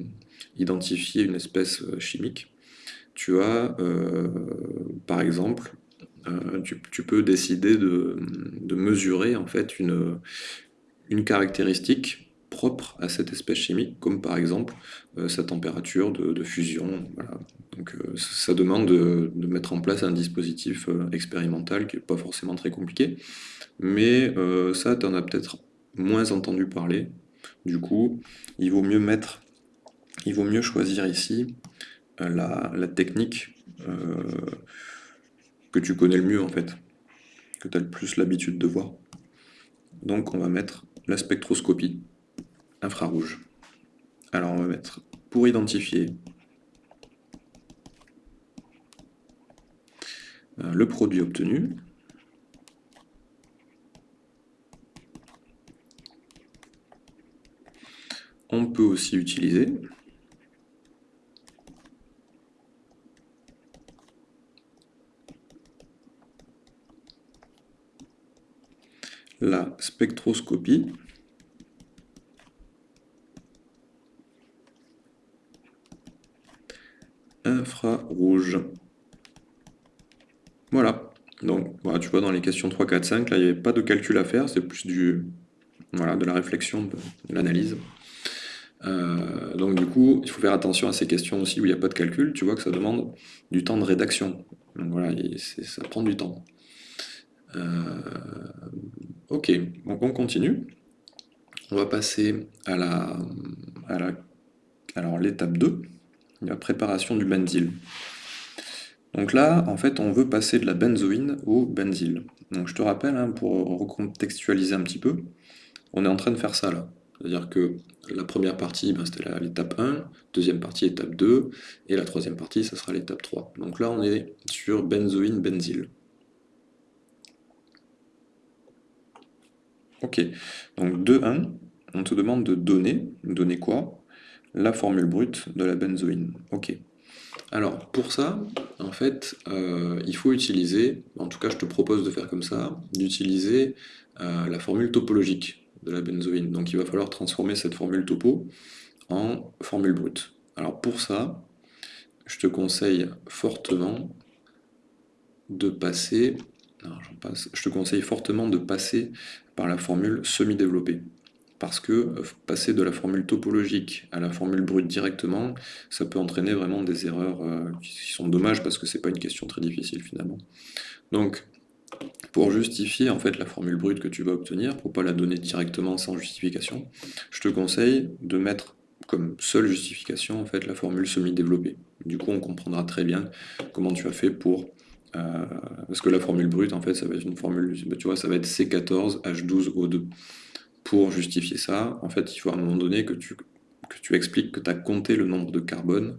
identifier une espèce chimique. Tu as, par exemple, tu, peux décider de, mesurer en fait une, caractéristique propre à cette espèce chimique, comme par exemple euh, sa température de, fusion. Donc euh, ça demande de, mettre en place un dispositif euh, expérimental qui n'est pas forcément très compliqué, mais ça, tu en as peut-être moins entendu parler. Du coup, il vaut mieux mettre, il vaut mieux choisir ici la, la, technique que tu connais le mieux en fait, que tu as le plus l'habitude de voir. Donc on va mettre la spectroscopie infrarouge. Alors on va mettre pour identifier euh, le produit obtenu. On peut aussi utiliser la spectroscopie infrarouge. Voilà. Donc, voilà, tu vois, dans les questions 3, 4, 5, là, il n'y avait pas de calcul à faire, c'est plus du, voilà, de la réflexion, de, l'analyse. Euh, donc, du coup, il faut faire attention à ces questions aussi où il n'y a pas de calcul. Tu vois que ça demande du temps de rédaction. Donc, voilà, ça prend du temps. Euh, ok, donc on continue. On va passer à la, alors l'étape 2 la préparation du benzyle. Donc là, en fait, on veut passer de la benzoïne au benzyle. Donc je te rappelle, hein, pour recontextualiser un petit peu, on est en train de faire ça là. C'est-à-dire que la première partie, ben, c'était l'étape 1, deuxième partie, étape 2, et la troisième partie, ça sera l'étape 3. Donc là, on est sur benzoïne, benzyle. Ok, donc 2.1, on te demande de donner, donner quoi? La formule brute de la benzoïne. Ok. Alors, pour ça, en fait, euh, il faut utiliser, en tout cas je te propose de faire comme ça, d'utiliser euh, la formule topologique de la benzoïne. Donc il va falloir transformer cette formule topo en formule brute. Alors pour ça, je te conseille fortement de passer, passe, je te conseille fortement de passer par la formule semi-développée parce que euh, passer de la formule topologique à la formule brute directement, ça peut entraîner vraiment des erreurs euh, qui sont dommages parce que c'est pas une question très difficile finalement. Donc, pour justifier en fait la formule brute que tu vas obtenir, pour pas la donner directement sans justification, je te conseille de mettre comme seule justification en fait la formule semi-développée. Du coup, on comprendra très bien comment tu as fait pour Euh, parce que la formule brute, en fait, ça va être une formule, bah, tu vois, ça va être C14H12O2. Pour justifier ça, en fait, il faut à un moment donné que tu, que tu expliques que tu as compté le nombre de carbone,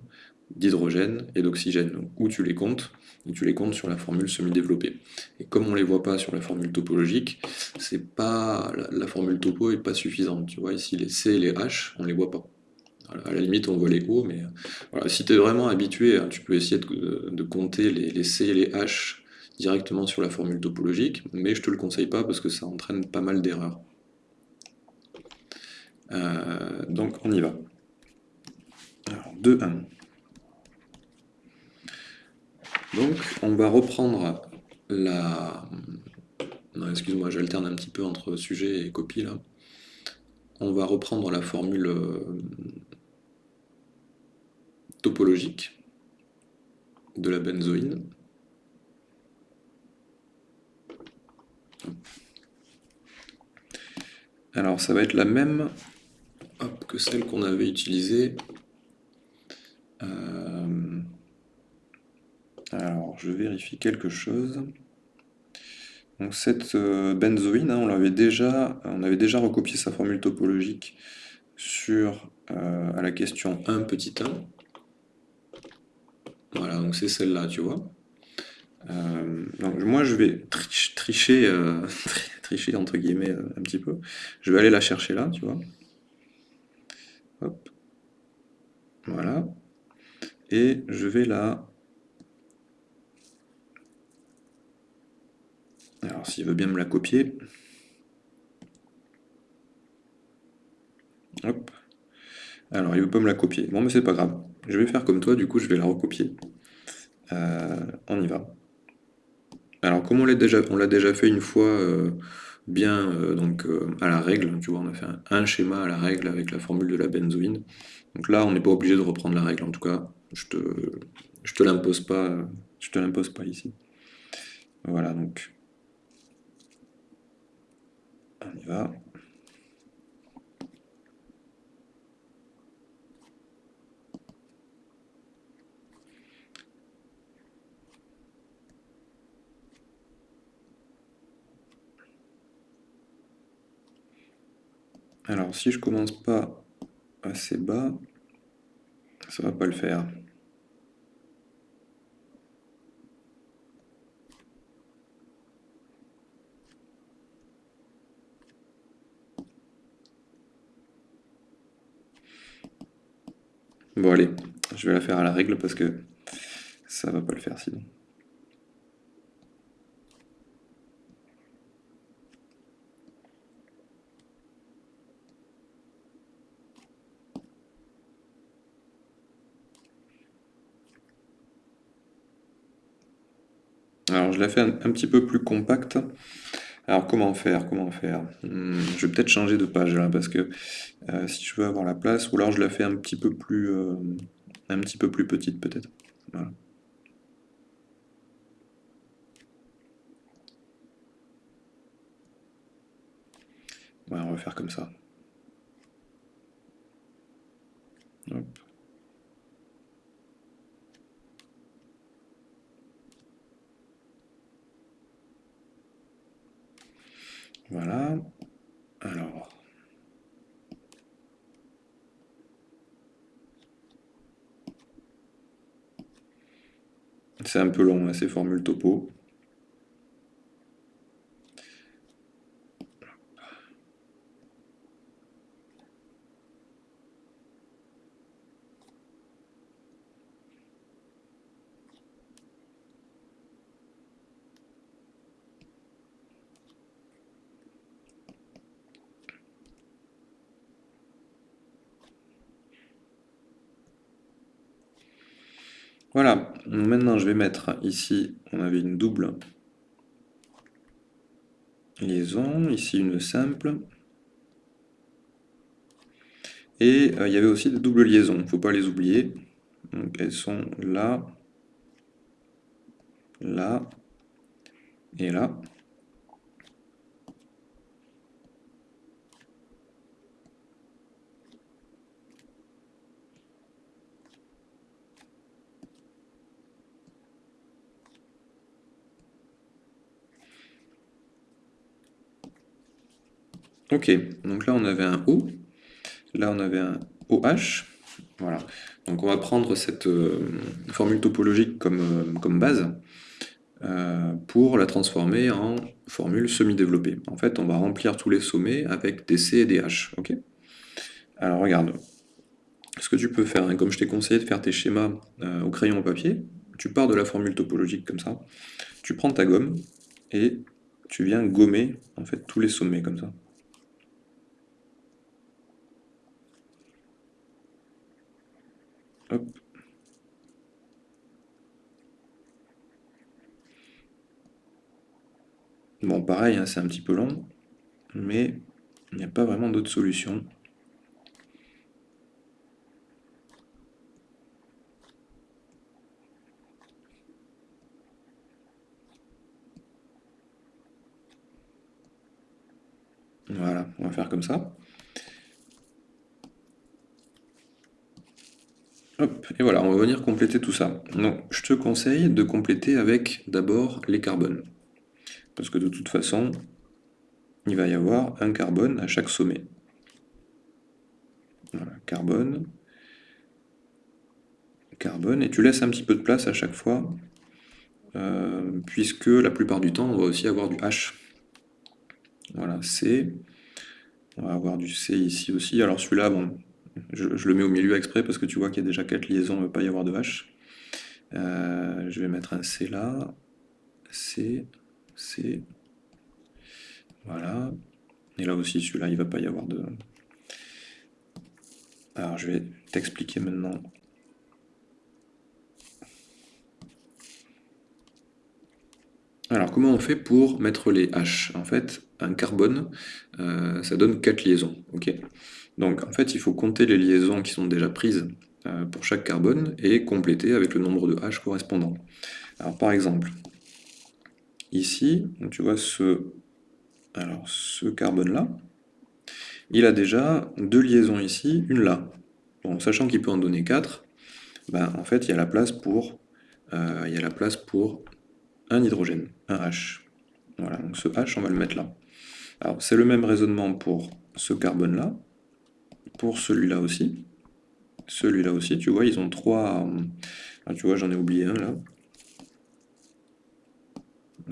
d'hydrogène et d'oxygène, où tu les comptes, et tu les comptes sur la formule semi-développée. Et comme on ne les voit pas sur la formule topologique, pas la, formule topo est pas suffisante. Tu vois, ici les C et les H, on ne les voit pas. À la limite, on voit les O, mais voilà, si tu es vraiment habitué, hein, tu peux essayer de, compter les, C et les H directement sur la formule topologique, mais je te le conseille pas parce que ça entraîne pas mal d'erreurs. Euh, donc on y va. Alors 2, 1. Donc on va reprendre la... Non, excuse-moi, j'alterne un petit peu entre sujet et copie là. On va reprendre la formule euh, topologique de la benzoïne. Alors ça va être la même que celle qu'on avait utilisée. Euh, alors je vérifie quelque chose. Donc cette euh, benzoïne, hein, on l'avait déjà, on avait déjà recopié sa formule topologique sur euh, à la question 1 petit 1. Voilà, donc c'est celle-là, tu vois. donc moi je vais tricher, <laughs> tricher entre guillemets un petit peu. Je vais aller la chercher là, tu vois. Hop. Voilà. Et je vais là. Alors s'il veut bien me la copier. Hop. Alors il veut pas me la copier. Bon mais c'est pas grave. Je vais faire comme toi, du coup je vais la recopier. Euh, on y va. Alors comme on l'a déjà, fait une fois euh, bien euh, donc, à la règle, tu vois, on a fait un, schéma à la règle avec la formule de la benzoïne. Donc là, on n'est pas obligé de reprendre la règle, en tout cas, je te, l'impose pas, te l'impose pas ici. Voilà, donc on y va. Alors si je commence pas assez bas, ça va pas le faire. Bon allez, je vais la faire à la règle parce que ça va pas le faire sinon. Alors je la fais un, petit peu plus compacte. Alors comment faire Comment faire? Hmm, Je vais peut-être changer de page là parce que euh, si je veux avoir la place, ou alors je la fais un petit peu plus, euh, un petit peu plus petite peut-être. Voilà. on va faire comme ça. Hop. Voilà. Alors. C'est un peu long, hein, ces formules topo. Maintenant je vais mettre ici, on avait une double liaison, ici une simple. Et euh, il y avait aussi des doubles liaisons, il ne faut pas les oublier. Donc elles sont là, là et là. Ok, donc là on avait un O, là on avait un OH, voilà. Donc on va prendre cette euh, formule topologique comme, euh, base euh, pour la transformer en formule semi-développée. En fait, on va remplir tous les sommets avec des C et des H, ok? Alors regarde, ce que tu peux faire, hein, comme je t'ai conseillé de faire tes schémas au crayon au papier, tu pars de la formule topologique comme ça, tu prends ta gomme et tu viens gommer en fait tous les sommets comme ça. Bon, pareil, hein, c'est un petit peu long, mais il n'y a pas vraiment d'autre solution. Voilà, on va faire comme ça. Et voilà, on va venir compléter tout ça. Donc, je te conseille de compléter avec d'abord les carbones. Parce que de toute façon, il va y avoir un carbone à chaque sommet. Voilà, carbone, carbone, et tu laisses un petit peu de place à chaque fois, euh, puisque la plupart du temps, on va aussi avoir du H. Voilà, C, on va avoir du C ici aussi. Alors celui-là, bon, je, le mets au milieu exprès parce que tu vois qu'il y a déjà quatre liaisons, il ne va pas y avoir de H. Euh, je vais mettre un C là, C, C, voilà. Et là aussi, celui-là, il ne va pas y avoir de... Alors, je vais t'expliquer maintenant. Alors, comment on fait pour mettre les H? En fait, un carbone, euh, ça donne quatre liaisons. ok? Donc en fait, il faut compter les liaisons qui sont déjà prises euh, pour chaque carbone et compléter avec le nombre de H correspondant. Alors par exemple, ici, tu vois ce, carbone-là, il a déjà deux liaisons ici, une là. Bon, sachant qu'il peut en donner quatre, ben, en fait, il y a la place pour, euh, il y a la place pour un hydrogène, un H. Voilà, donc ce H, on va le mettre là. Alors, c'est le même raisonnement pour ce carbone-là, pour celui-là aussi. Celui-là aussi, tu vois, ils ont trois... Ah, tu vois, j'en ai oublié un, là.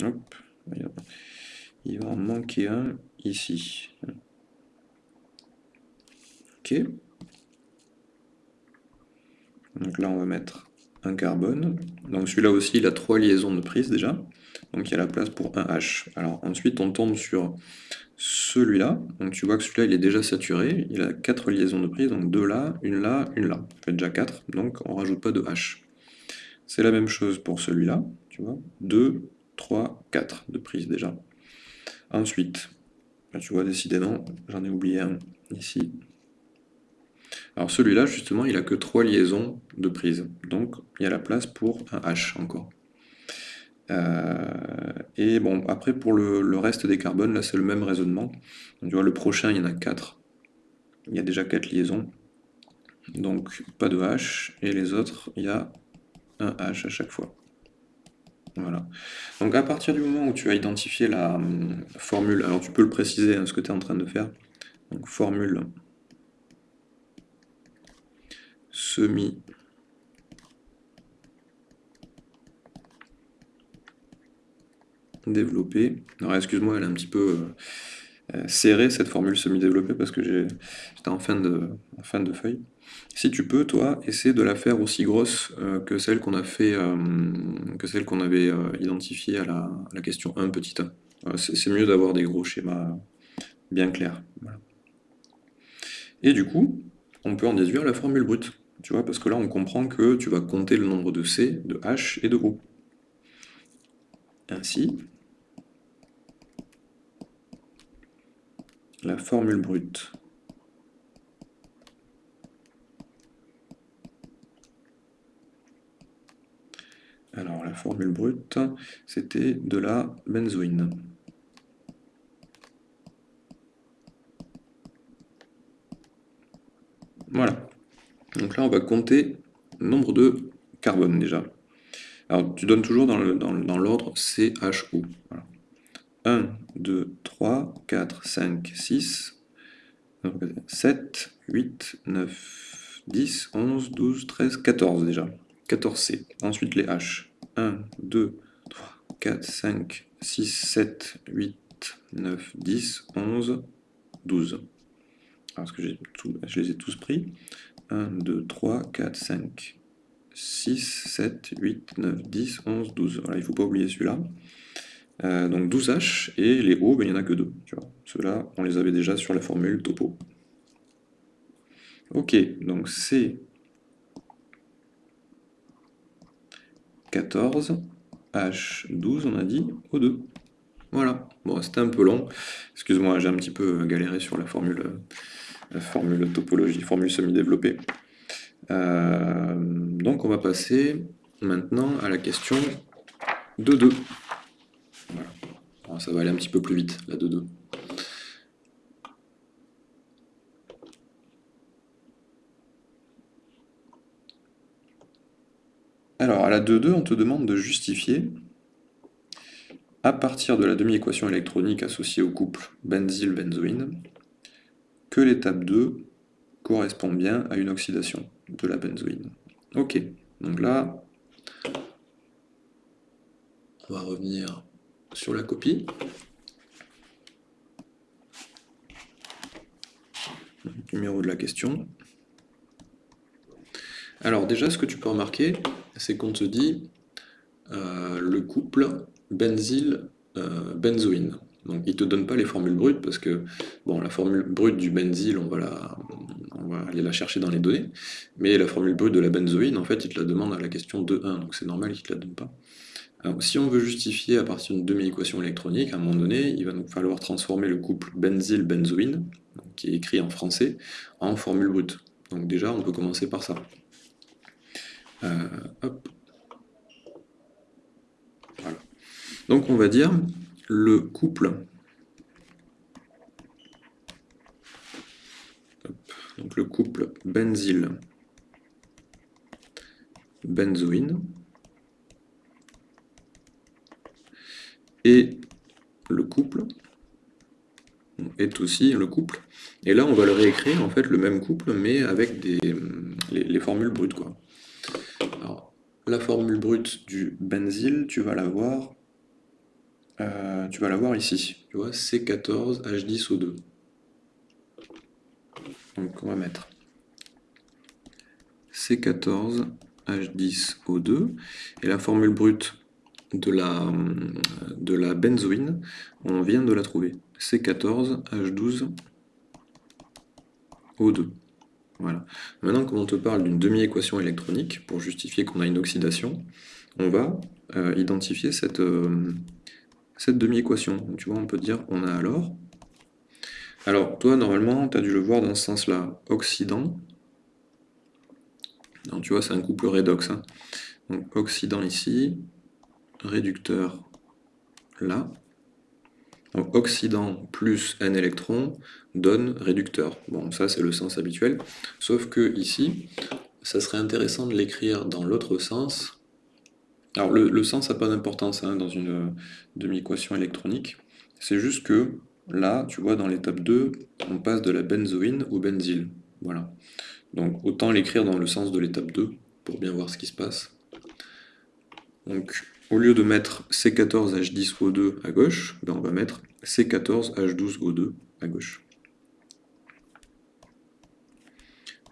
Hop. Il va en manquer un ici. Ok. Donc là, on va mettre un carbone. Donc celui-là aussi, il a trois liaisons de prise déjà. Donc il y a la place pour un H. Alors ensuite, on tombe sur celui-là. Donc tu vois que celui-là, il est déjà saturé. Il a quatre liaisons de prise, donc deux là, une là, une là. Ça fait déjà quatre, donc on rajoute pas de H. C'est la même chose pour celui-là, tu vois. 2, 3, 4 de prise déjà. Ensuite, tu vois, décidément, j'en ai oublié un ici. Alors celui-là, justement, il a que trois liaisons de prise. Donc il y a la place pour un H encore. Euh, et bon, après pour le, reste des carbones, là c'est le même raisonnement. tu vois, le prochain, il y en a 4. Il y a déjà 4 liaisons. Donc pas de H. Et les autres, il y a un H à chaque fois. Voilà. Donc à partir du moment où tu as identifié la hum, formule, alors tu peux le préciser, hein, ce que tu es en train de faire. Donc formule semi développée. Alors excuse-moi, elle est un petit peu euh, euh, serrée cette formule semi-développée parce que j'étais en fin de, fin de feuille. Si tu peux, toi, essaie de la faire aussi grosse euh, que celle qu'on a fait, que celle qu'on avait identifiée à la, question 1 petit 1. C'est mieux d'avoir des gros schémas bien clairs. Et du coup, on peut en déduire la formule brute. Tu vois, parce que là, on comprend que tu vas compter le nombre de C, de H et de O. Ainsi, la formule brute Alors la formule brute, c'était de la benzoïne. Voilà. Donc là, on va compter nombre de carbone déjà. Alors tu donnes toujours dans l'ordre CHO. Voilà. 1, 2, 3, 4, 5, 6, 7, 8, 9, 10, 11, 12, 13, 14 déjà. 14C. Ensuite les H. 1, 2, 3, 4, 5, 6, 7, 8, 9, 10, 11, 12. Parce que je les ai tous pris. 1, 2, 3, 4, 5, 6, 7, 8, 9, 10, 11, 12. Voilà, il ne faut pas oublier celui-là. Euh, donc 12H, et les O, ben, il n'y en a que deux. Ceux-là, on les avait déjà sur la formule topo. Ok, donc c'est 14, H12, on a dit, O2. Voilà, bon, c'était un peu long. Excuse-moi, j'ai un petit peu galéré sur la formule, la formule topologie, formule semi-développée. Euh, donc on va passer maintenant à la question de 2. Ça va aller un petit peu plus vite, la 2-2. Alors, à la 2-2, on te demande de justifier, à partir de la demi-équation électronique associée au couple benzyle-benzoïne, que l'étape 2 correspond bien à une oxydation de la benzoïne. Ok, donc là, on va revenir sur la copie. Numéro de la question. Alors déjà, ce que tu peux remarquer, c'est qu'on te dit euh, le couple benzyle-benzoïne. Euh, Donc il ne te donne pas les formules brutes parce que bon, la formule brute du benzyle, on va, la, on va aller la chercher dans les données, mais la formule brute de la benzoïne, en fait, il te la demande à la question 2.1, donc c'est normal qu'il ne te la donne pas. Si on veut justifier à partir d'une demi-équation électronique, à un moment donné, il va nous falloir transformer le couple benzyle-benzoïne, qui est écrit en français, en formule brute. Donc déjà, on peut commencer par ça. Euh, Donc on va dire le couple. Couple benzyle benzoïne le couple est aussi le couple. Et là, on va le réécrire, en fait, le même couple, mais avec des, les, les formules brutes, quoi. Alors, la formule brute du benzyle, tu vas l'avoir euh, tu vas l'avoir ici. Tu vois, C14H10O2. Donc on va mettre C14H10O2 et la formule brute de la, de benzoïne, on vient de la trouver. C14H12O2. Voilà. Maintenant, quand on te parle d'une demi-équation électronique, pour justifier qu'on a une oxydation, on va euh, identifier cette, euh, cette demi-équation. Tu vois, on peut dire, on a alors... Alors, toi, normalement, tu as dû le voir dans ce sens-là. Oxydant. Non, tu vois, c'est un couple redox. Hein. Donc, oxydant ici, réducteur là. Donc, oxydant plus n électrons donne réducteur. Bon, ça, c'est le sens habituel. Sauf que ici, ça serait intéressant de l'écrire dans l'autre sens, alors le, sens n'a pas d'importance hein, dans une euh, demi-équation électronique, c'est juste que là, tu vois, dans l'étape 2, on passe de la benzoïne au benzyle. Voilà. Donc autant l'écrire dans le sens de l'étape 2 pour bien voir ce qui se passe. Donc au lieu de mettre C14H10O2 à gauche, ben, on va mettre C14H12O2 à gauche.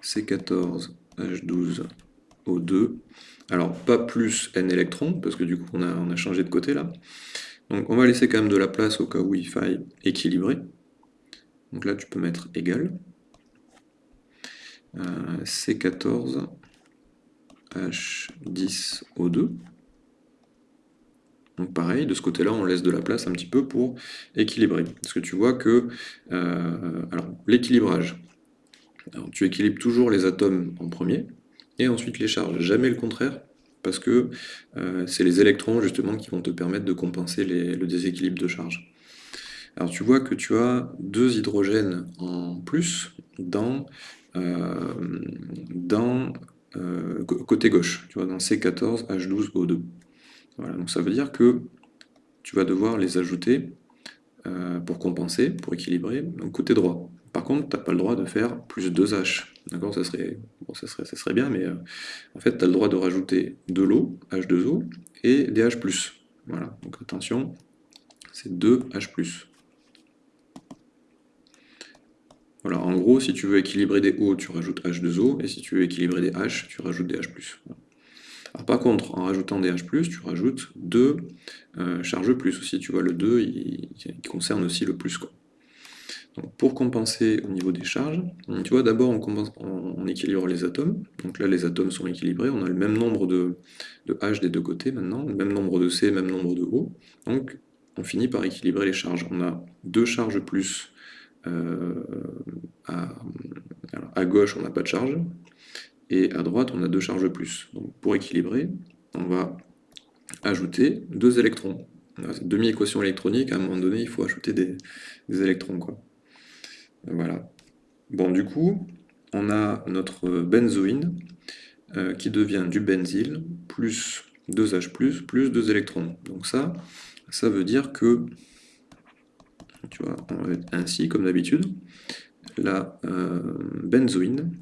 C14H12O2 alors, pas plus n électrons, parce que du coup, on a, changé de côté là. Donc, on va laisser quand même de la place au cas où il faille équilibrer. Donc là, tu peux mettre égal. Euh, C14 H10O2. Donc pareil, de ce côté-là, on laisse de la place un petit peu pour équilibrer. Parce que tu vois que euh, l'équilibrage, tu équilibres toujours les atomes en premier, et ensuite les charges. Jamais le contraire, parce que euh, c'est les électrons justement qui vont te permettre de compenser le déséquilibre de charge. Alors tu vois que tu as deux hydrogènes en plus dans, euh, dans côté gauche, tu vois, dans C14H12O2. Voilà, donc ça veut dire que tu vas devoir les ajouter euh, pour compenser, pour équilibrer, donc côté droit. Par contre, tu n'as pas le droit de faire plus 2H. D'accord? Ça serait, bon, ça, serait, ça serait bien, mais euh, en fait, tu as le droit de rajouter de l'eau, H2O, et des H+. Voilà, donc attention, c'est 2H+. Voilà, en gros, si tu veux équilibrer des O, tu rajoutes H2O, et si tu veux équilibrer des H, tu rajoutes des H+. Par contre, en rajoutant des H+, tu rajoutes deux euh, charges plus aussi, tu vois, le 2, il, concerne aussi le plus. Quoi. Pour compenser au niveau des charges, tu vois, d'abord on, équilibre les atomes, donc là les atomes sont équilibrés, on a le même nombre de, H des deux côtés maintenant, le même nombre de C, même nombre de O, donc on finit par équilibrer les charges. On a deux charges plus euh, à, gauche, on n'a pas de charge, et à droite, on a deux charges plus. Donc pour équilibrer, on va ajouter deux électrons. Demi-équation électronique, à un moment donné, il faut ajouter des, électrons. Voilà. Bon, du coup, on a notre benzoïne euh, qui devient du benzyle plus 2H+, plus 2 électrons. Donc ça, ça veut dire que tu vois, on va être ainsi, comme d'habitude, la euh, benzoïne.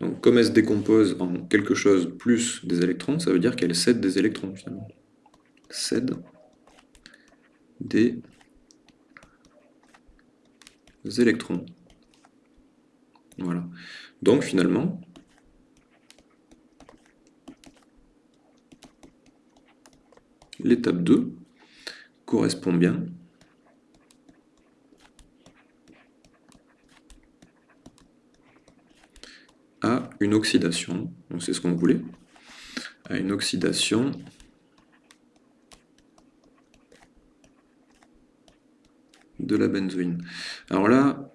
Donc, comme elle se décompose en quelque chose plus des électrons, ça veut dire qu'elle cède des électrons, finalement. Cède des électrons. Voilà. Donc, finalement, l'étape 2 correspond bien à une oxydation, c'est ce qu'on voulait, à une oxydation de la benzoïne. Alors là,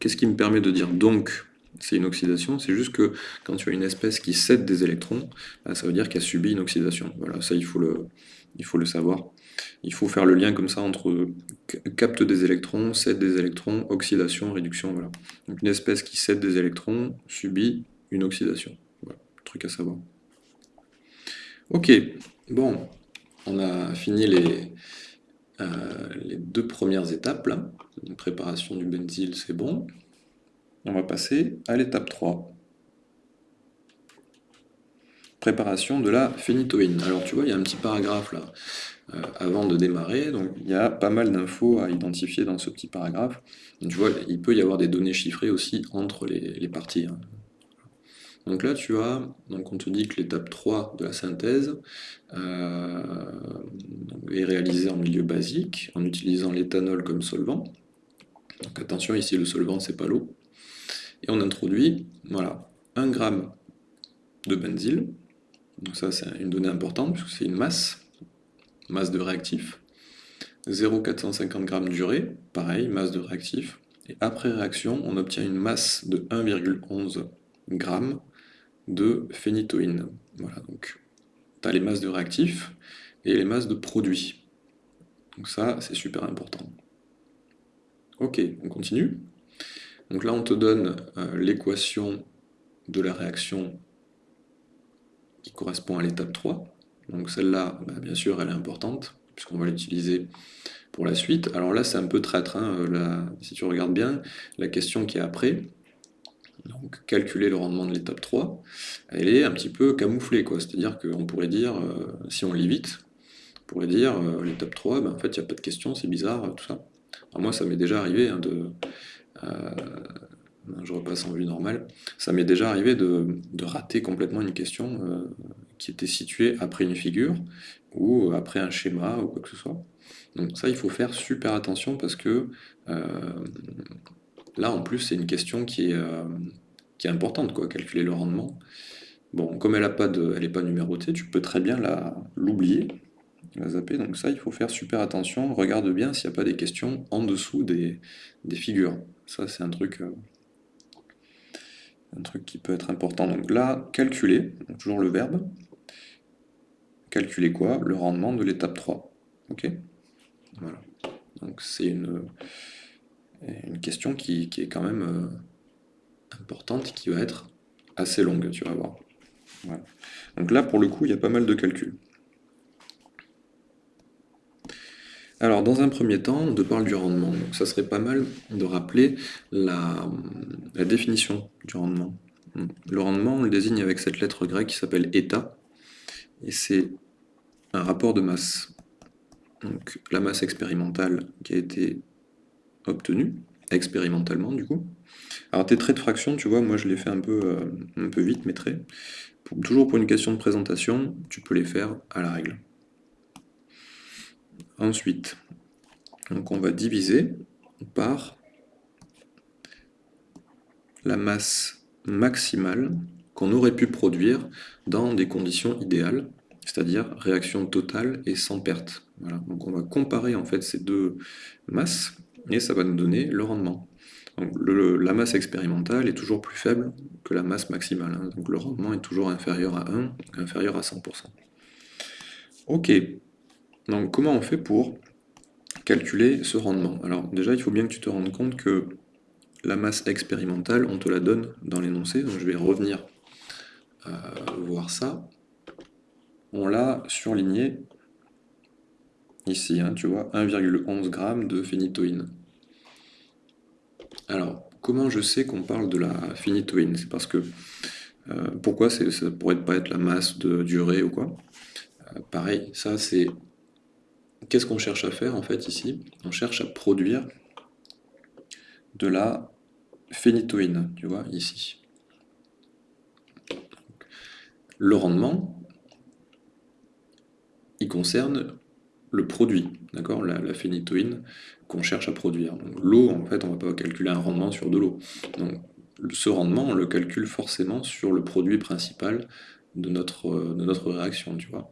qu'est-ce qui me permet de dire donc c'est une oxydation, c'est juste que quand tu as une espèce qui cède des électrons, bah, ça veut dire qu'elle subit une oxydation. Voilà, ça il faut le savoir. Il faut faire le lien comme ça entre capte des électrons, cède des électrons, oxydation, réduction, voilà. Donc une espèce qui cède des électrons subit une oxydation. Truc à savoir. Ok, bon, on a fini les, euh, deux premières étapes, là. préparation du benzyle, c'est bon. On va passer à l'étape 3. Préparation de la phénitoïne. Alors tu vois, il y a un petit paragraphe là, avant de démarrer, donc il y a pas mal d'infos à identifier dans ce petit paragraphe. tu vois, il peut y avoir des données chiffrées aussi entre les, parties. Hein. Donc là, tu as, donc on te dit que l'étape 3 de la synthèse euh, est réalisée en milieu basique, en utilisant l'éthanol comme solvant. Donc attention, ici le solvant, c'est pas l'eau et on introduit voilà, 1 g de benzyle, donc ça c'est une donnée importante puisque c'est une masse, masse de réactif, 0,450 g d'urée, pareil, masse de réactif, et après réaction, on obtient une masse de 1,11 g de phénitoïne. Voilà, donc tu as les masses de réactifs et les masses de produits. Donc ça, c'est super important. Ok, on continue. Donc là, on te donne euh, l'équation de la réaction qui correspond à l'étape 3. Donc celle-là, bah, bien sûr, elle est importante, puisqu'on va l'utiliser pour la suite. Alors là, c'est un peu traître, hein, euh, si tu regardes bien, la question qui est après, donc calculer le rendement de l'étape 3, elle est un petit peu camouflée. C'est-à-dire qu'on pourrait dire, euh, si on lit vite, on pourrait dire, l'étape 3, ben, en fait, il n'y a pas de question, c'est bizarre, tout ça. moi, ça m'est déjà arrivé hein, de euh, je repasse en vue normale, ça m'est déjà arrivé de, rater complètement une question euh, qui était située après une figure, ou après un schéma, ou quoi que ce soit. Donc ça, il faut faire super attention parce que euh, là, en plus, c'est une question qui est, qui est importante, quoi, calculer le rendement. Bon, comme elle n'est pas, pas numérotée, tu peux très bien l'oublier, la zapper, donc ça, il faut faire super attention, regarde bien s'il n'y a pas des questions en dessous des, figures. Ça, c'est un truc, euh, un truc qui peut être important. Donc là, calculer, toujours le verbe. Calculer quoi? Le rendement de l'étape 3. Ok? Voilà. Donc c'est une, question qui, est quand même euh, importante, qui va être assez longue, tu vas voir. Donc là, pour le coup, il y a pas mal de calculs. Alors, dans un premier temps, on te parle du rendement. Ça serait pas mal de rappeler la, définition du rendement. Le rendement, on le désigne avec cette lettre grecque qui s'appelle état, et c'est un rapport de masse. Donc, la masse expérimentale qui a été obtenue, expérimentalement du coup. Alors tes traits de fraction, tu vois, moi je les fais un peu, euh, un peu vite, mes traits. toujours pour une question de présentation, tu peux les faire à la règle. Ensuite, donc on va diviser par la masse maximale qu'on aurait pu produire dans des conditions idéales, c'est-à-dire réaction totale et sans perte. Donc on va comparer en fait ces deux masses et ça va nous donner le rendement. Donc la masse expérimentale est toujours plus faible que la masse maximale, hein. donc le rendement est toujours inférieur à 1, inférieur à 100%. Ok, donc comment on fait pour calculer ce rendement? Alors déjà, il faut bien que tu te rendes compte que la masse expérimentale, on te la donne dans l'énoncé, donc je vais revenir euh, voir ça. On l'a surligné ici, hein, tu vois, 1,11 g de phénitoïne. Alors, comment je sais qu'on parle de la phénitoïne? C'est parce que, euh, pourquoi ça pourrait pas être la masse de durée ou quoi? Euh, Pareil, ça c'est Qu'est-ce qu'on cherche à faire en fait ici? On cherche à produire de la phénitoïne, tu vois, ici. Le rendement, il concerne le produit, d'accord? La, phénitoïne qu'on cherche à produire. L'eau, en fait, on ne va pas calculer un rendement sur de l'eau. Donc ce rendement, on le calcule forcément sur le produit principal de notre, de notre réaction, tu vois.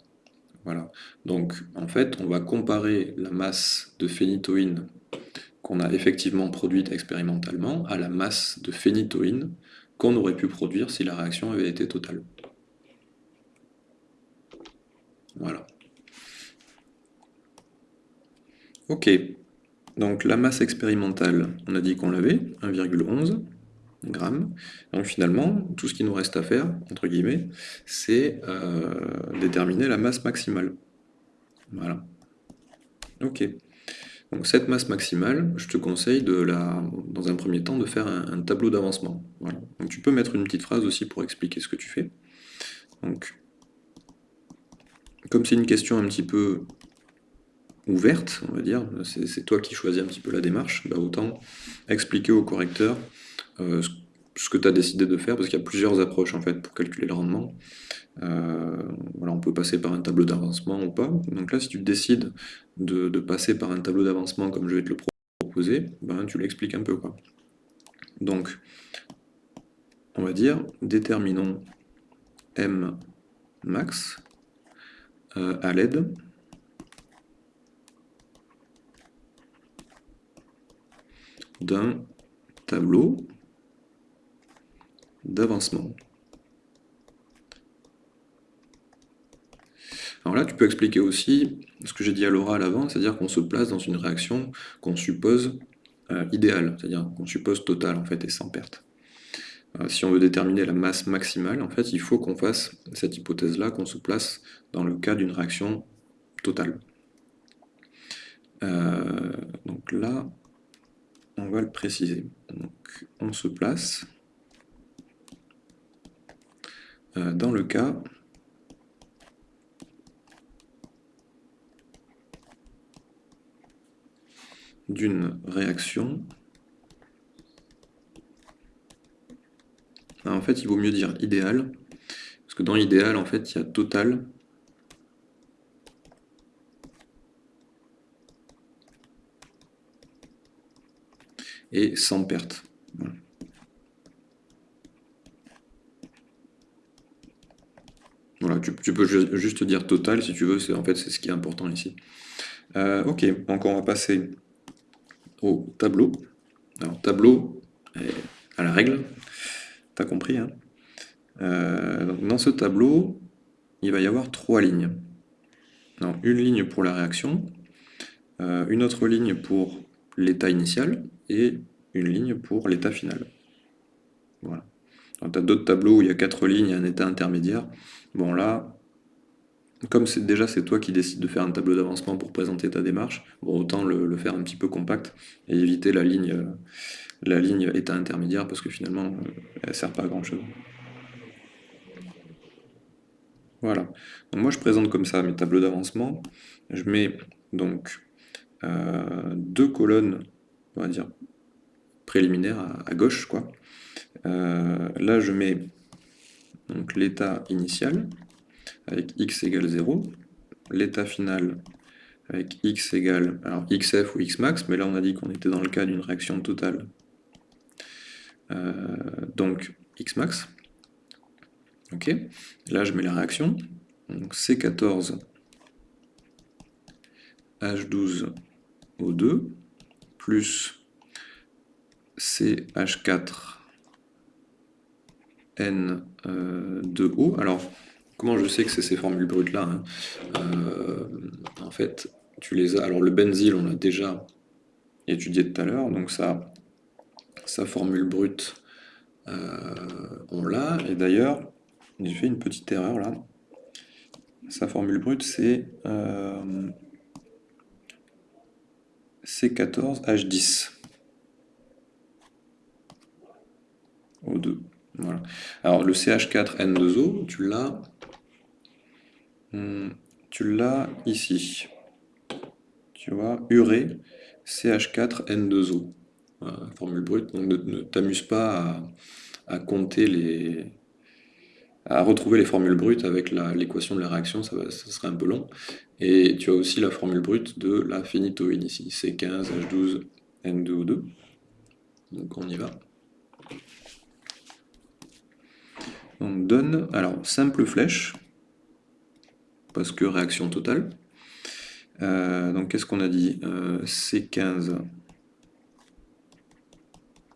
Voilà. Donc, en fait, on va comparer la masse de phénitoïne qu'on a effectivement produite expérimentalement à la masse de phénitoïne qu'on aurait pu produire si la réaction avait été totale. Voilà. Ok. Donc la masse expérimentale, on a dit qu'on l'avait, 1,11 Donc finalement, tout ce qui nous reste à faire, entre guillemets, c'est euh, déterminer la masse maximale. Voilà. Ok. Donc cette masse maximale, je te conseille de la, dans un premier temps de faire un, tableau d'avancement. Donc tu peux mettre une petite phrase aussi pour expliquer ce que tu fais. Donc, comme c'est une question un petit peu ouverte, on va dire, c'est toi qui choisis un petit peu la démarche, bah autant expliquer au correcteur euh, ce que tu as décidé de faire, parce qu'il y a plusieurs approches en fait pour calculer le rendement. Euh, voilà, on peut passer par un tableau d'avancement ou pas. Donc là, si tu décides de, passer par un tableau d'avancement comme je vais te le proposer, ben, tu l'expliques un peu. Quoi. Donc, on va dire, déterminons M max euh, à l'aide d'un tableau d'avancement. Alors là, tu peux expliquer aussi ce que j'ai dit à l'oral avant, c'est-à-dire qu'on se place dans une réaction qu'on suppose euh, idéale, c'est-à-dire qu'on suppose totale en fait et sans perte. Euh, si on veut déterminer la masse maximale, en fait, il faut qu'on fasse cette hypothèse-là, qu'on se place dans le cas d'une réaction totale. Euh, donc là, on va le préciser. Donc, on se place euh, dans le cas d'une réaction, en fait il vaut mieux dire idéal, parce que dans idéal en fait il y a total et sans perte. Voilà, tu, peux juste dire total si tu veux, en fait c'est ce qui est important ici. Euh, ok, donc on va passer au tableau. Alors tableau, à la règle, t'as compris. Hein? Euh, donc, dans ce tableau, il va y avoir trois lignes. une ligne pour la réaction, euh, une autre ligne pour l'état initial et une ligne pour l'état final. Voilà. Tu as d'autres tableaux où il y a quatre lignes et un état intermédiaire. Bon là, comme déjà c'est toi qui décides de faire un tableau d'avancement pour présenter ta démarche, bon, autant le, faire un petit peu compact et éviter la ligne, la ligne état intermédiaire parce que finalement euh, elle sert pas à grand chose. Voilà. Moi je présente comme ça mes tableaux d'avancement. Je mets donc euh, deux colonnes, on va dire préliminaires à, gauche quoi. là je mets l'état initial avec x égale 0, l'état final avec x égale, alors xf ou xmax, mais là on a dit qu'on était dans le cas d'une réaction totale, euh, donc xmax, ok, là je mets la réaction, donc C14 H12O2 plus CH4 N2O, alors Comment je sais que c'est ces formules brutes-là hein euh, En fait, tu les as... Alors le benzyle, on l'a déjà étudié tout à l'heure, donc ça, sa formule brute, euh, on l'a. Et d'ailleurs, j'ai fait une petite erreur là. Sa formule brute, c'est euh, C14H10. O2. Voilà. Alors le CH4N2O, tu l'as Hmm, tu l'as ici. Tu vois, urée CH4N2O. formule brute, donc ne, t'amuse pas à, compter les... à retrouver les formules brutes avec l'équation de la réaction, ça, ça, serait un peu long. Et tu as aussi la formule brute de la phénitoïne ici, C15H12N2O2. Donc on y va. On donne, alors, simple flèche, parce que réaction totale. Euh, donc qu'est-ce qu'on a dit? Euh, C15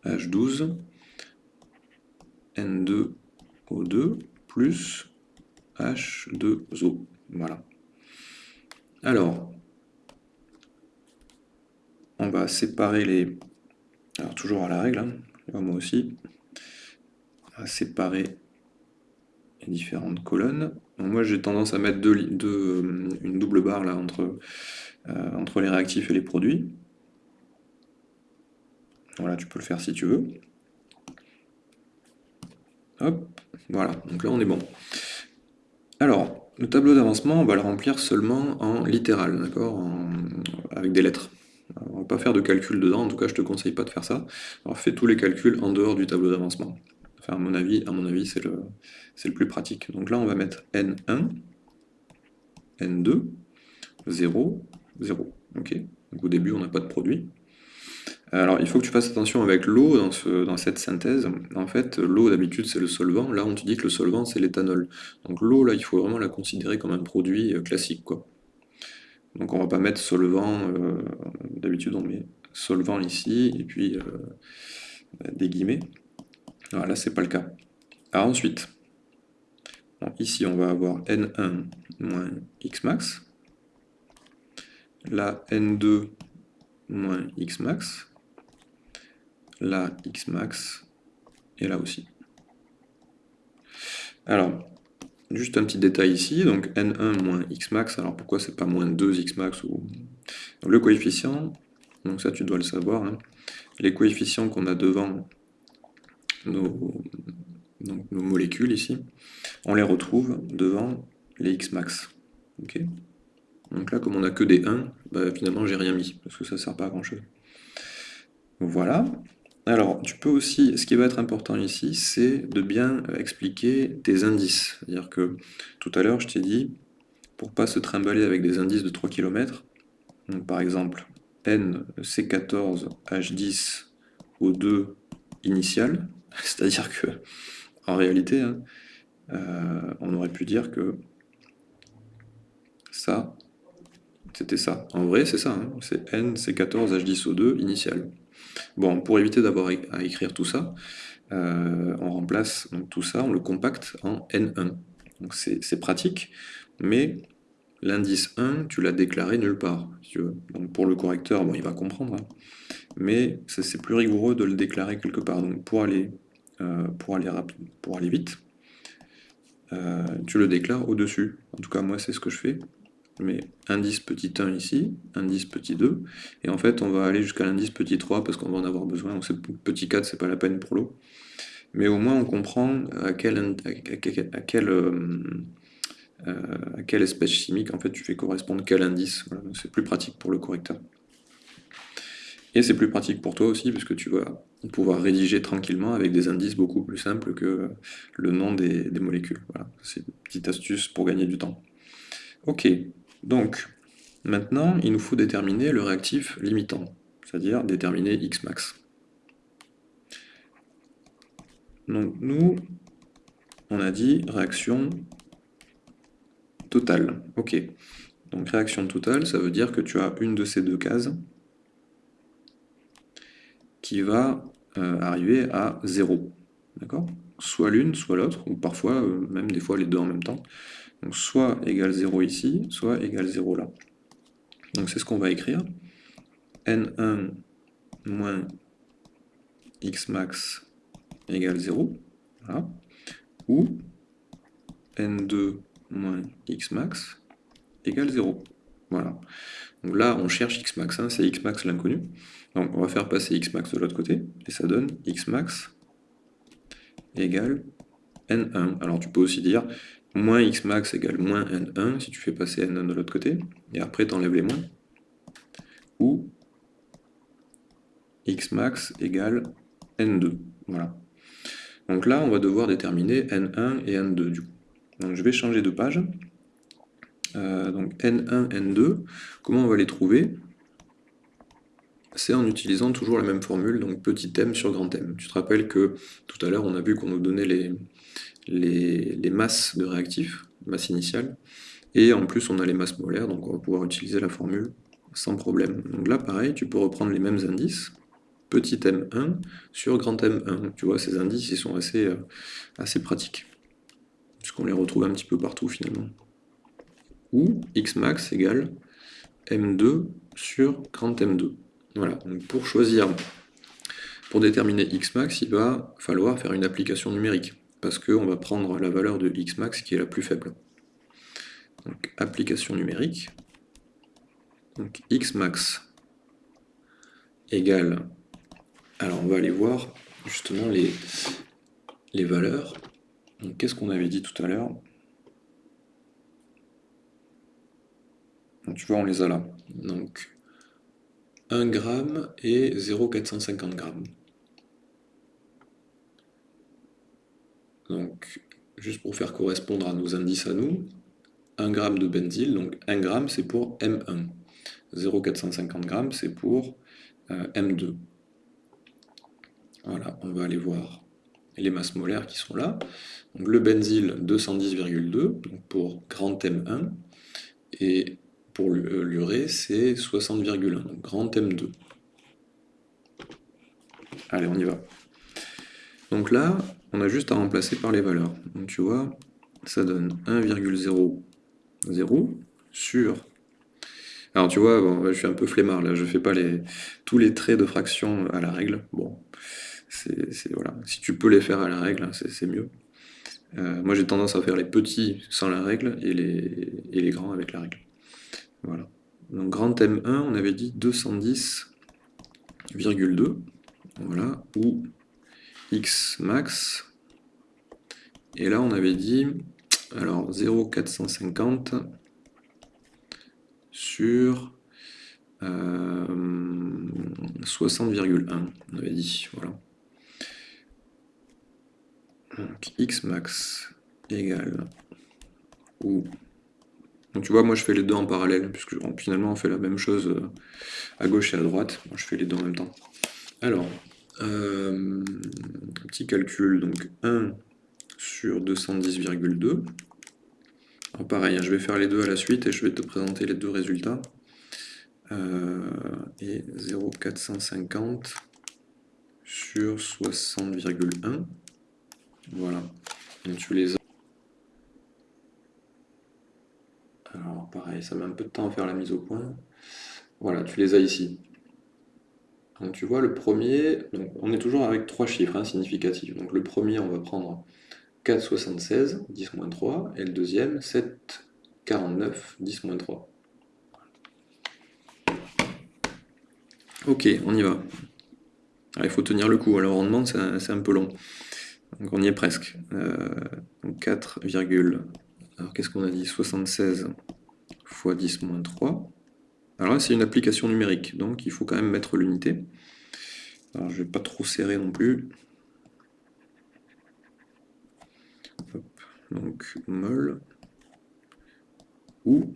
H12 N2O2 plus H2O. Voilà. Alors, on va séparer les... Alors toujours à la règle, hein, moi aussi. On va séparer différentes colonnes moi j'ai tendance à mettre euh, une double barre là entre, euh, entre les réactifs et les produits. Voilà, tu peux le faire si tu veux. Hop, voilà, donc là on est bon. Alors, le tableau d'avancement, on va le remplir seulement en littéral, d'accord Avec des lettres. On va pas faire de calcul dedans, en tout cas je te conseille pas de faire ça. Alors fais tous les calculs en dehors du tableau d'avancement. Enfin, à mon avis, à mon avis c'est le, plus pratique. Donc là, on va mettre N1, N2, 0, 0. Ok Donc au début, on n'a pas de produit. Alors, il faut que tu fasses attention avec l'eau dans, cette synthèse. En fait, l'eau, d'habitude, c'est le solvant. Là, on te dit que le solvant, c'est l'éthanol. Donc l'eau, là, il faut vraiment la considérer comme un produit euh, classique. Donc on va pas mettre solvant, euh, d'habitude on met solvant ici, et puis euh, des guillemets. Alors là, c'est pas le cas. Alors ensuite, ici, on va avoir N1 moins Xmax. Là, N2 moins Xmax. Là, Xmax. Et là aussi. Alors, juste un petit détail ici, donc N1 moins Xmax, alors pourquoi c'est pas moins 2 Xmax ou... Le coefficient, donc ça tu dois le savoir, hein. les coefficients qu'on a devant nos, molécules ici, on les retrouve devant les Xmax. ok Donc là, comme on n'a que des 1, bah, finalement j'ai rien mis, parce que ça ne sert pas à grand chose. Voilà. Alors, tu peux aussi, ce qui va être important ici, c'est de bien expliquer tes indices. C'est-à-dire que tout à l'heure, je t'ai dit, pour pas se trimballer avec des indices de 3 km, par exemple, N, C14, H10, O2 initial, C'est-à-dire que, en réalité, hein, euh, on aurait pu dire que ça, c'était ça. En vrai, c'est ça, hein. c'est N, C14, H10O2 initial. Bon, pour éviter d'avoir à écrire tout ça, euh, on remplace tout ça, on le compacte en N1. Donc c'est pratique, mais l'indice 1, tu l'as déclaré nulle part. Donc pour le correcteur, bon, il va comprendre, hein. mais c'est plus rigoureux de le déclarer quelque part. Donc pour aller euh, pour, aller pour aller vite, euh, tu le déclares au-dessus. En tout cas, moi, c'est ce que je fais. Je mets indice petit 1 ici, indice petit 2, et en fait, on va aller jusqu'à l'indice petit 3 parce qu'on va en avoir besoin. Petit 4, c'est pas la peine pour l'eau. Mais au moins, on comprend à quelle, à euh, à quelle espèce chimique en fait tu fais correspondre quel indice. c'est plus pratique pour le correcteur. Et c'est plus pratique pour toi aussi, puisque tu vas pouvoir rédiger tranquillement avec des indices beaucoup plus simples que le nom des, molécules. Voilà, c'est une petite astuce pour gagner du temps. Ok, donc maintenant il nous faut déterminer le réactif limitant, c'est-à-dire déterminer X max. Donc nous, on a dit réaction totale. Ok, donc réaction totale, ça veut dire que tu as une de ces deux cases qui va euh, arriver à 0. D'accord? Soit l'une, soit l'autre, ou parfois, euh, même des fois les deux en même temps. Donc soit égale 0 ici, soit égale 0 là. Donc c'est ce qu'on va écrire. n1 moins x max égale 0. Voilà. Ou n2 moins x max égale 0. Voilà. Donc là, on cherche x max, hein, c'est x max l'inconnu. Donc on va faire passer x max de l'autre côté, et ça donne x max égale n1. Alors tu peux aussi dire moins x max égale moins n1 si tu fais passer n1 de l'autre côté, et après tu enlèves les moins. Ou x max égale n2. Voilà. Donc là, on va devoir déterminer n1 et n2 du coup. Donc je vais changer de page. Euh, donc n1, n2, comment on va les trouver? C'est en utilisant toujours la même formule, donc petit m sur grand M. Tu te rappelles que tout à l'heure, on a vu qu'on nous donnait les, masses de réactifs, masse initiale, et en plus on a les masses molaires, donc on va pouvoir utiliser la formule sans problème. Donc là, pareil, tu peux reprendre les mêmes indices, petit m1 sur grand M1. Tu vois, ces indices, ils sont assez, euh, assez pratiques, puisqu'on les retrouve un petit peu partout finalement. Ou x max égale m2 sur grand M2. Voilà, donc pour choisir, pour déterminer Xmax, il va falloir faire une application numérique, parce qu'on va prendre la valeur de Xmax qui est la plus faible. Donc application numérique, donc Xmax égale, alors on va aller voir justement les, les valeurs. Donc qu'est-ce qu'on avait dit tout à l'heure? Tu vois, on les a là. Donc 1 g et 0,450 g. Donc, juste pour faire correspondre à nos indices à nous, 1 g de benzyle, donc 1 g c'est pour M1, 0,450 g c'est pour euh, M2. Voilà, on va aller voir les masses molaires qui sont là. Donc le benzyle 210,2 pour grand M1 et pour euh, l'urée, c'est 60,1, donc grand M2. Allez, on y va. Donc là, on a juste à remplacer par les valeurs. Donc tu vois, ça donne 1,00 sur... Alors tu vois, je suis un peu flemmard là, je fais pas les, tous les traits de fraction à la règle. Bon, c'est voilà. Si tu peux les faire à la règle, hein, c'est mieux. Euh, moi j'ai tendance à faire les petits sans la règle et les grands avec la règle. Voilà. Donc grand M1, on avait dit 210,2, voilà, ou X max, et là on avait dit, alors 0,450 sur 60,1, euh, on avait dit, voilà. X max égale, ou donc tu vois, moi je fais les deux en parallèle, puisque finalement on fait la même chose euh, à gauche et à droite. Moi je fais les deux en même temps. Alors, euh, petit calcul, donc 1 sur 210,2. Alors pareil, hein, je vais faire les deux à la suite et je vais te présenter les deux résultats. Euh, et 0,450 sur 60,1. Voilà. Donc tu les Alors pareil, ça met un peu de temps à faire la mise au point. Voilà, tu les as ici. Donc tu vois, le premier, on est toujours avec trois chiffres hein, significatifs. Donc le premier, on va prendre 4,76, 10 moins 3, et le deuxième 7,49, 10 moins 3. Ok, on y va. il faut tenir le coup, alors on demande, c'est un, peu long. Donc on y est presque. 4, euh, alors qu'est-ce qu'on a dit? 76 fois 10 moins 3. Alors là, c'est une application numérique, donc il faut quand même mettre l'unité. Alors je vais pas trop serrer non plus. donc mol ou,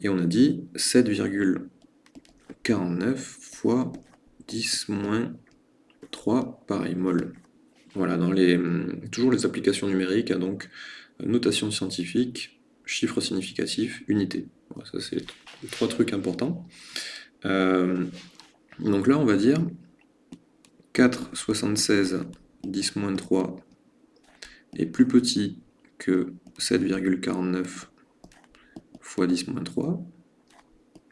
et on a dit 7,49 fois 10 moins 3, pareil, mol. Voilà, dans les, toujours les applications numériques, hein, donc notation scientifique, chiffre significatif, unité. ça, c'est trois trucs importants. Euh, donc là, on va dire 4,76, 10 moins 3 est plus petit que 7,49 fois 10 moins 3.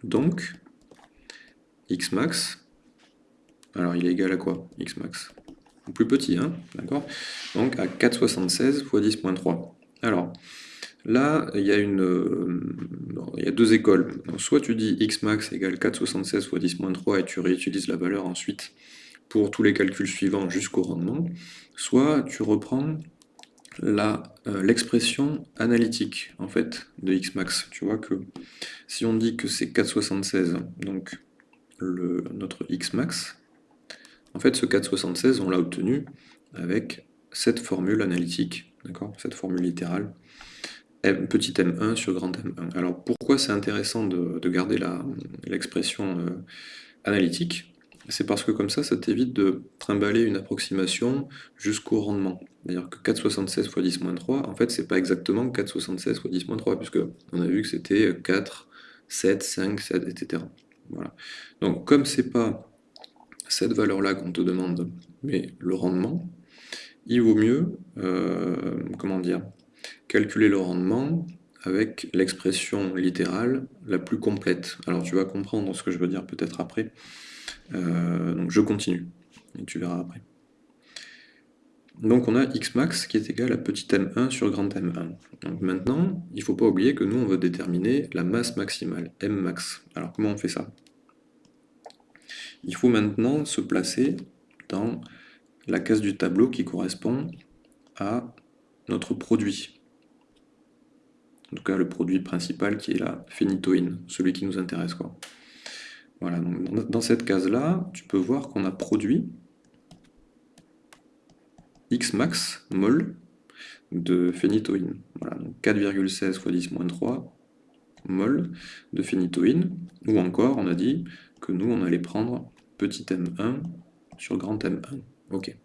Donc, x max, alors il est égal à quoi x max Plus petit, hein D'accord? Donc à 4,76 fois 10 moins 3. Alors, là, il y, a une, euh, il y a deux écoles. soit tu dis x max égale 4,76 fois 10 moins 3 et tu réutilises la valeur ensuite pour tous les calculs suivants jusqu'au rendement, soit tu reprends euh, l'expression analytique en fait de x max. Tu vois que si on dit que c'est 4,76, donc notre x max, en fait ce 4,76 on l'a obtenu avec cette formule analytique, Cette formule littérale, m, petit m1 sur grand m1. Alors pourquoi c'est intéressant de, garder l'expression euh, analytique? C'est parce que comme ça, ça t'évite de trimballer une approximation jusqu'au rendement. C'est-à-dire que 4,76 fois 10 moins 3, en fait, c'est pas exactement 4,76 fois 10 moins 3, puisque on a vu que c'était 4, 7, 5, 7, etc. Voilà. Donc, comme c'est pas cette valeur-là qu'on te demande, mais le rendement, il vaut mieux, euh, comment dire, calculer le rendement avec l'expression littérale la plus complète. Alors tu vas comprendre ce que je veux dire peut-être après. Euh, donc je continue, et tu verras après. Donc on a x max qui est égal à petit m1 sur grand m1. Donc maintenant, il ne faut pas oublier que nous, on veut déterminer la masse maximale, m max. Alors comment on fait ça? Il faut maintenant se placer dans la case du tableau qui correspond à notre produit. En tout cas, le produit principal qui est la phénitoïne, celui qui nous intéresse. Voilà, donc dans cette case-là, tu peux voir qu'on a produit X max mol de phénitoïne. Voilà, 4,16 fois 10 moins 3 mol de phénitoïne, ou encore on a dit que nous on allait prendre petit m1 sur grand m1. Ok.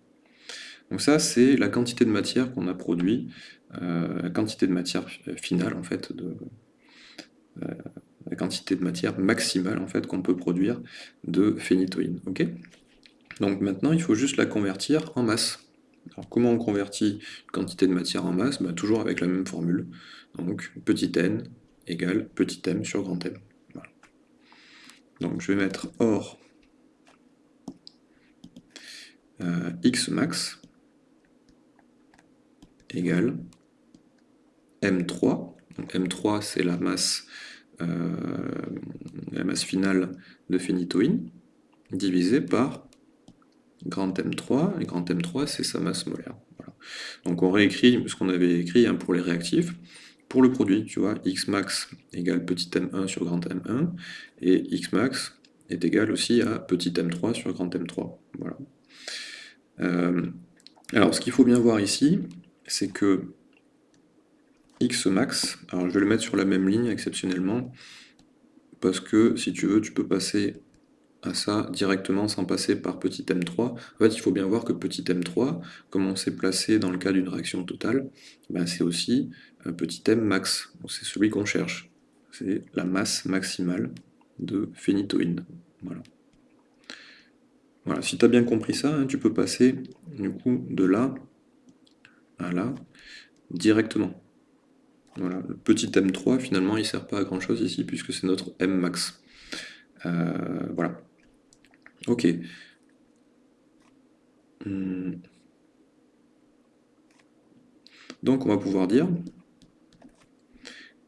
Donc ça c'est la quantité de matière qu'on a produit, la quantité de matière finale en fait de, euh, la quantité de matière maximale en fait qu'on peut produire de phénitoïne. Donc maintenant, il faut juste la convertir en masse. Alors comment on convertit une quantité de matière en masse? Bah, Toujours avec la même formule. Donc petit n égale petit m sur grand M. Donc je vais mettre or euh, x max égale m3. Donc m3 c'est la masse euh, la masse finale de phénitoïne, divisé par grand M3, et grand M3 c'est sa masse molaire. Donc on réécrit ce qu'on avait écrit hein, pour les réactifs, pour le produit, tu vois, x max égale petit m1 sur grand m1, et x max est égal aussi à petit m3 sur grand m3. Voilà. Euh, alors ce qu'il faut bien voir ici, c'est que x max, alors je vais le mettre sur la même ligne exceptionnellement, parce que si tu veux, tu peux passer à ça directement sans passer par petit m3. En fait, il faut bien voir que petit m3, comme on s'est placé dans le cas d'une réaction totale, ben c'est aussi un petit m max, c'est celui qu'on cherche. C'est la masse maximale de phénitoïne. Voilà. Voilà, si tu as bien compris ça, hein, tu peux passer du coup de là à là directement. Voilà, le petit M3, finalement, il ne sert pas à grand chose ici, puisque c'est notre M max. Euh, voilà. Ok. Hmm. Donc on va pouvoir dire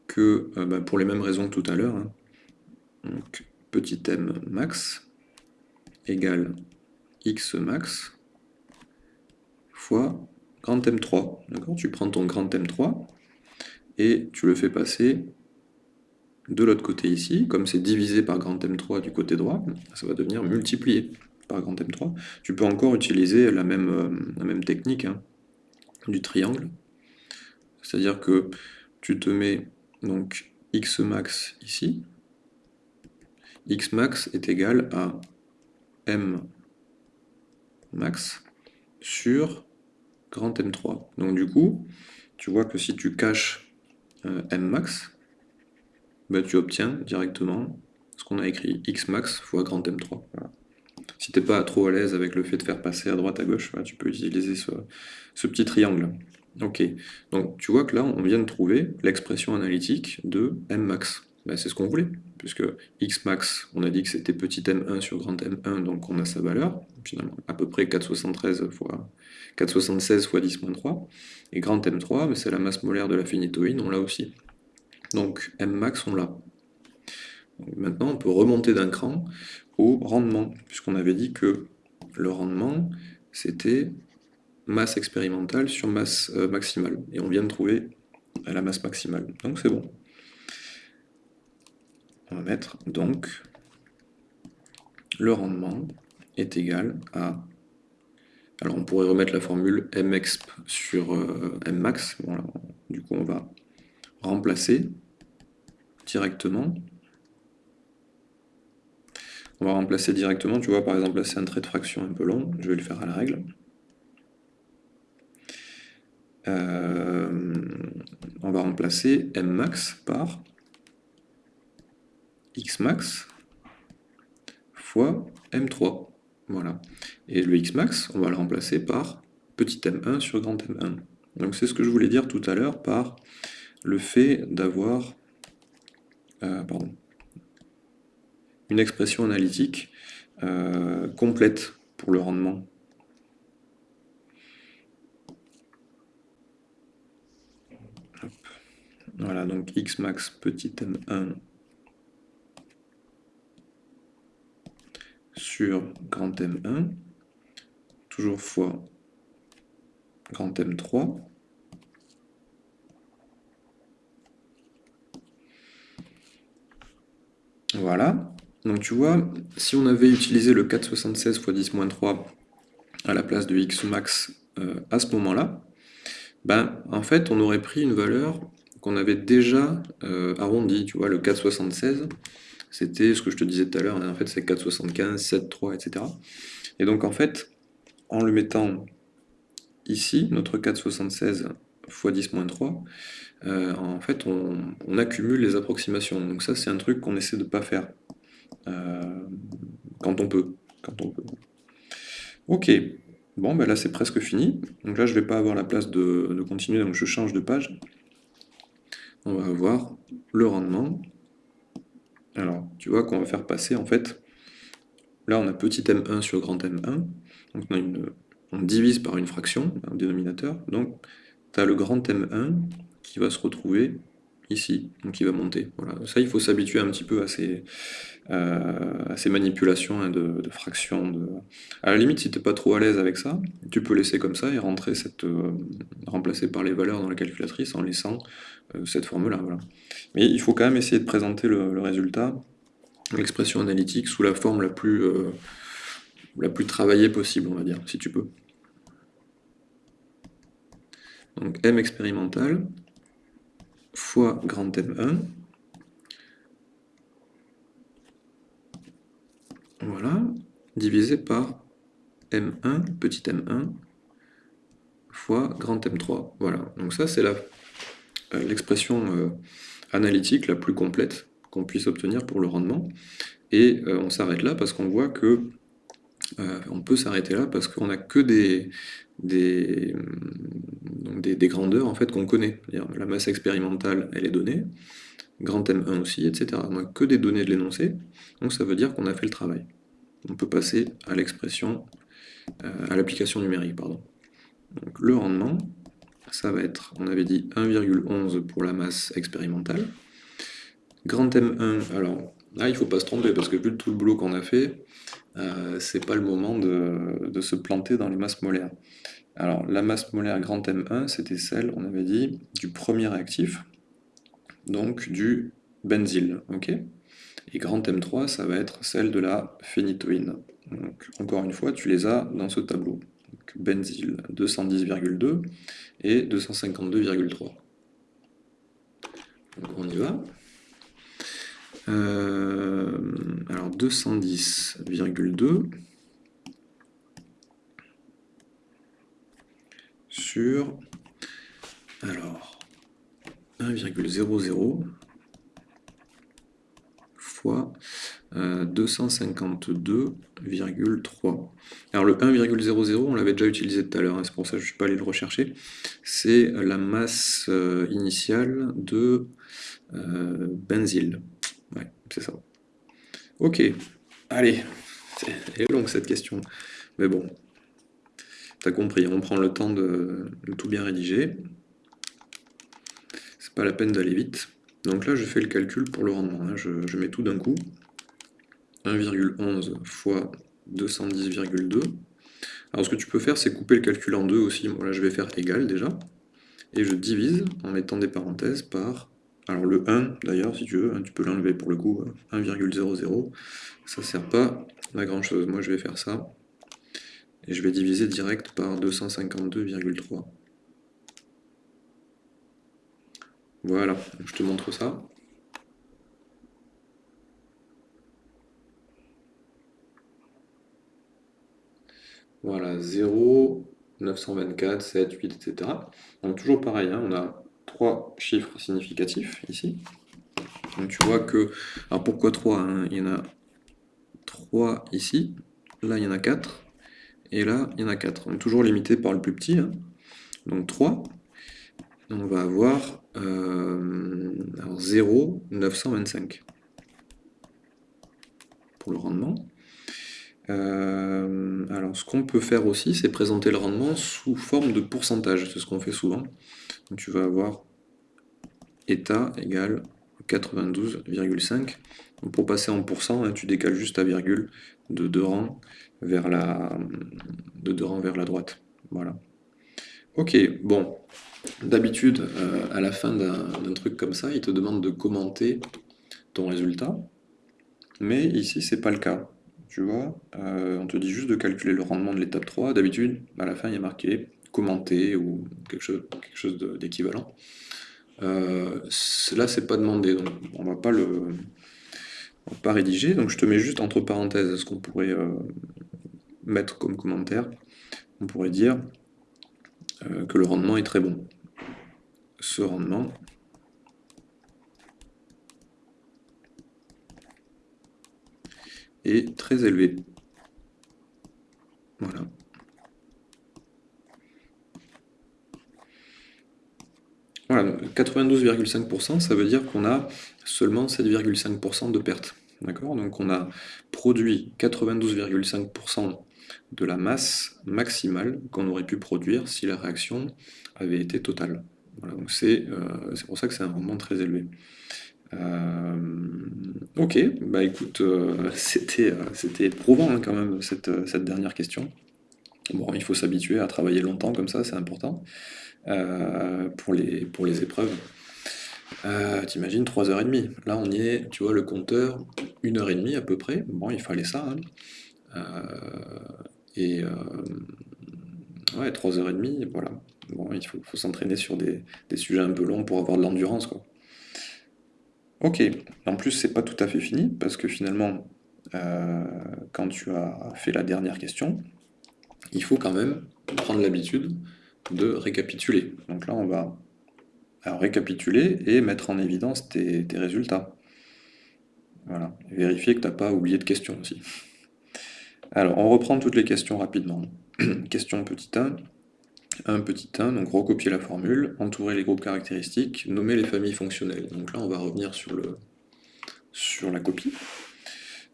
que, euh, bah, pour les mêmes raisons que tout à l'heure, hein, petit m max égale x max fois grand M3. Tu prends ton grand M3 et tu le fais passer de l'autre côté ici, comme c'est divisé par grand M3 du côté droit, ça va devenir multiplié par grand M3. Tu peux encore utiliser la même, euh, technique hein, du triangle, c'est-à-dire que tu te mets donc x max ici, x max est égal à m max sur grand M3. Donc du coup, tu vois que si tu caches euh, M max, bah, tu obtiens directement ce qu'on a écrit x max fois grand M3. Si tu n'es pas trop à l'aise avec le fait de faire passer à droite à gauche, tu peux utiliser ce, petit triangle. Ok, donc tu vois que là on vient de trouver l'expression analytique de M Bah, c'est ce qu'on voulait, puisque x max, on a dit que c'était petit m1 sur grand m1, donc on a sa valeur, finalement à peu près 473 fois 476 fois 10 3, et grand m3, c'est la masse molaire de la phénitoïne, on l'a aussi. Donc m max, on l'a. Maintenant, on peut remonter d'un cran au rendement, puisqu'on avait dit que le rendement, c'était masse expérimentale sur masse euh, maximale, et on vient de trouver la masse maximale, donc c'est bon on va mettre donc le rendement est égal à... Alors on pourrait remettre la formule mexp sur euh, mmax, du coup on va remplacer directement. On va remplacer directement, tu vois par exemple là c'est un trait de fraction un peu long, je vais le faire à la règle. Euh, on va remplacer mmax par xmax fois m3. Voilà. Et le xmax, on va le remplacer par petit m1 sur grand m1. Donc c'est ce que je voulais dire tout à l'heure par le fait d'avoir euh, une expression analytique euh, complète pour le rendement. Voilà, donc xmax petit m1 sur grand M1, toujours fois grand M3, Voilà. Donc tu vois, si on avait utilisé le 476 x 10-3 à la place de x max euh, à ce moment-là, ben, en fait, on aurait pris une valeur qu'on avait déjà euh, arrondie. Tu vois, le 476, c'était ce que je te disais tout à l'heure, en fait c'est 4,75, 7,3, etc. Et donc en fait, en le mettant ici, notre 4,76 x 10-3, euh, en fait on, accumule les approximations. Donc ça c'est un truc qu'on essaie de ne pas faire euh, quand on peut. Quand on peut. Ok, bon ben là c'est presque fini. Donc là je ne vais pas avoir la place de, de continuer, donc je change de page. On va avoir le rendement. Alors, tu vois qu'on va faire passer, en fait, là on a petit m1 sur grand m1, donc on, divise par une fraction, un dénominateur, donc tu as le grand m1 qui va se retrouver ici, donc qui va monter. Ça, il faut s'habituer un petit peu à ces, euh, manipulations hein, de, fractions. De... À la limite, si tu n'es pas trop à l'aise avec ça, tu peux laisser comme ça et rentrer cette, euh, remplacer par les valeurs dans la calculatrice en laissant euh, cette forme-là. Voilà. Mais il faut quand même essayer de présenter le, résultat, l'expression analytique, sous la forme la plus, la plus travaillée possible, on va dire, si tu peux. Donc M expérimental fois grand M1 Voilà, divisé par M1, petit m1, fois grand M3. Voilà, donc ça c'est euh, l'expression euh, analytique la plus complète qu'on puisse obtenir pour le rendement. Et euh, on s'arrête là parce qu'on voit que on peut s'arrêter là parce qu'on n'a que des, des, grandeurs en fait qu'on connaît. La masse expérimentale, elle est donnée, grand M1 aussi, etc. On n'a que des données de l'énoncé, donc ça veut dire qu'on a fait le travail. On peut passer à l'expression, euh, à l'application numérique, pardon. Donc le rendement, ça va être, on avait dit 1,11 pour la masse expérimentale. Grand M1, alors là il ne faut pas se tromper parce que vu tout le boulot qu'on a fait, euh, c'est pas le moment de, se planter dans les masses molaires. Alors la masse molaire grand M1, c'était celle, on avait dit, du premier réactif, donc du benzyle, ok? Et grand M3, ça va être celle de la phénitoïne. Donc encore une fois, tu les as dans ce tableau. benzyle 210,2 et 252,3. Donc on y va. Euh, alors 210,2 sur alors 1,00 fois 252,3. Euh, Alors le 1,00, on l'avait déjà utilisé tout à l'heure, hein, c'est pour ça que je ne suis pas allé le rechercher. C'est la masse euh, initiale de euh, benzyle. C'est ça. Ok, allez, elle est longue cette question. Mais bon, t'as compris, on prend le temps de, tout bien rédiger. C'est pas la peine d'aller vite. Donc là, je fais le calcul pour le rendement. Hein. Je, je, mets tout d'un coup. 1,11 fois 210,2. Alors ce que tu peux faire, c'est couper le calcul en deux aussi. Bon, là, je vais faire égal déjà. Et je divise en mettant des parenthèses par alors le 1, d'ailleurs, si tu veux, hein, tu peux l'enlever pour le coup, 1,00, ça sert pas à grand chose. Moi je vais faire ça, et je vais diviser direct par 252,3. Voilà, je te montre ça. Voilà, 0, 924, 7, 8, etc. Donc toujours pareil, hein, on a trois chiffres significatifs ici. Donc tu vois que... Alors pourquoi 3 hein? Il y en a 3 ici, là il y en a 4, et là il y en a 4. On est toujours limité par le plus petit. Hein. Donc 3. On va avoir euh, 0, 925 pour le rendement. Euh, alors ce qu'on peut faire aussi, c'est présenter le rendement sous forme de pourcentage, c'est ce qu'on fait souvent. Tu vas avoir état égale 92,5. Pour passer en pourcent, hein, tu décales juste ta virgule de deux rangs vers la, de deux rangs vers la droite. Voilà. Ok, bon. D'habitude, euh, à la fin d'un truc comme ça, il te demande de commenter ton résultat. Mais ici, c'est pas le cas. Tu vois, euh, on te dit juste de calculer le rendement de l'étape 3. D'habitude, à la fin, il y a marqué commenter ou quelque chose, d'équivalent. Euh, là, c'est pas demandé, donc on va pas le pas rédiger. Donc je te mets juste entre parenthèses ce qu'on pourrait euh, mettre comme commentaire. On pourrait dire euh, que le rendement est très bon. Ce rendement est très élevé. Voilà. Voilà, 92,5%, ça veut dire qu'on a seulement 7,5% de perte. D'accord? Donc on a produit 92,5% de la masse maximale qu'on aurait pu produire si la réaction avait été totale. Voilà, donc c'est euh, pour ça que c'est un rendement très élevé. Euh, ok, bah écoute, <laughs> euh, c'était éprouvant hein, quand même cette, cette dernière question. Bon, il faut s'habituer à travailler longtemps comme ça, c'est important. Euh, pour, les, pour les épreuves. Euh, T'imagines 3h30. Là, on y est, tu vois, le compteur, 1h30 à peu près. Bon, il fallait ça. Hein. Euh, et euh, ouais, 3h30, voilà. Bon, il faut, s'entraîner sur des, sujets un peu longs pour avoir de l'endurance, quoi. Ok, en plus, c'est pas tout à fait fini, parce que finalement, quand tu as fait la dernière question, il faut quand même prendre l'habitude de récapituler. Donc là, on va récapituler et mettre en évidence tes, résultats. Voilà, vérifier que tu n'as pas oublié de questions aussi. Alors, on reprend toutes les questions rapidement. <clears throat> Question petit 1. 1 petit 1, donc recopier la formule, entourer les groupes caractéristiques, nommer les familles fonctionnelles. Donc là, on va revenir sur, le, sur la copie.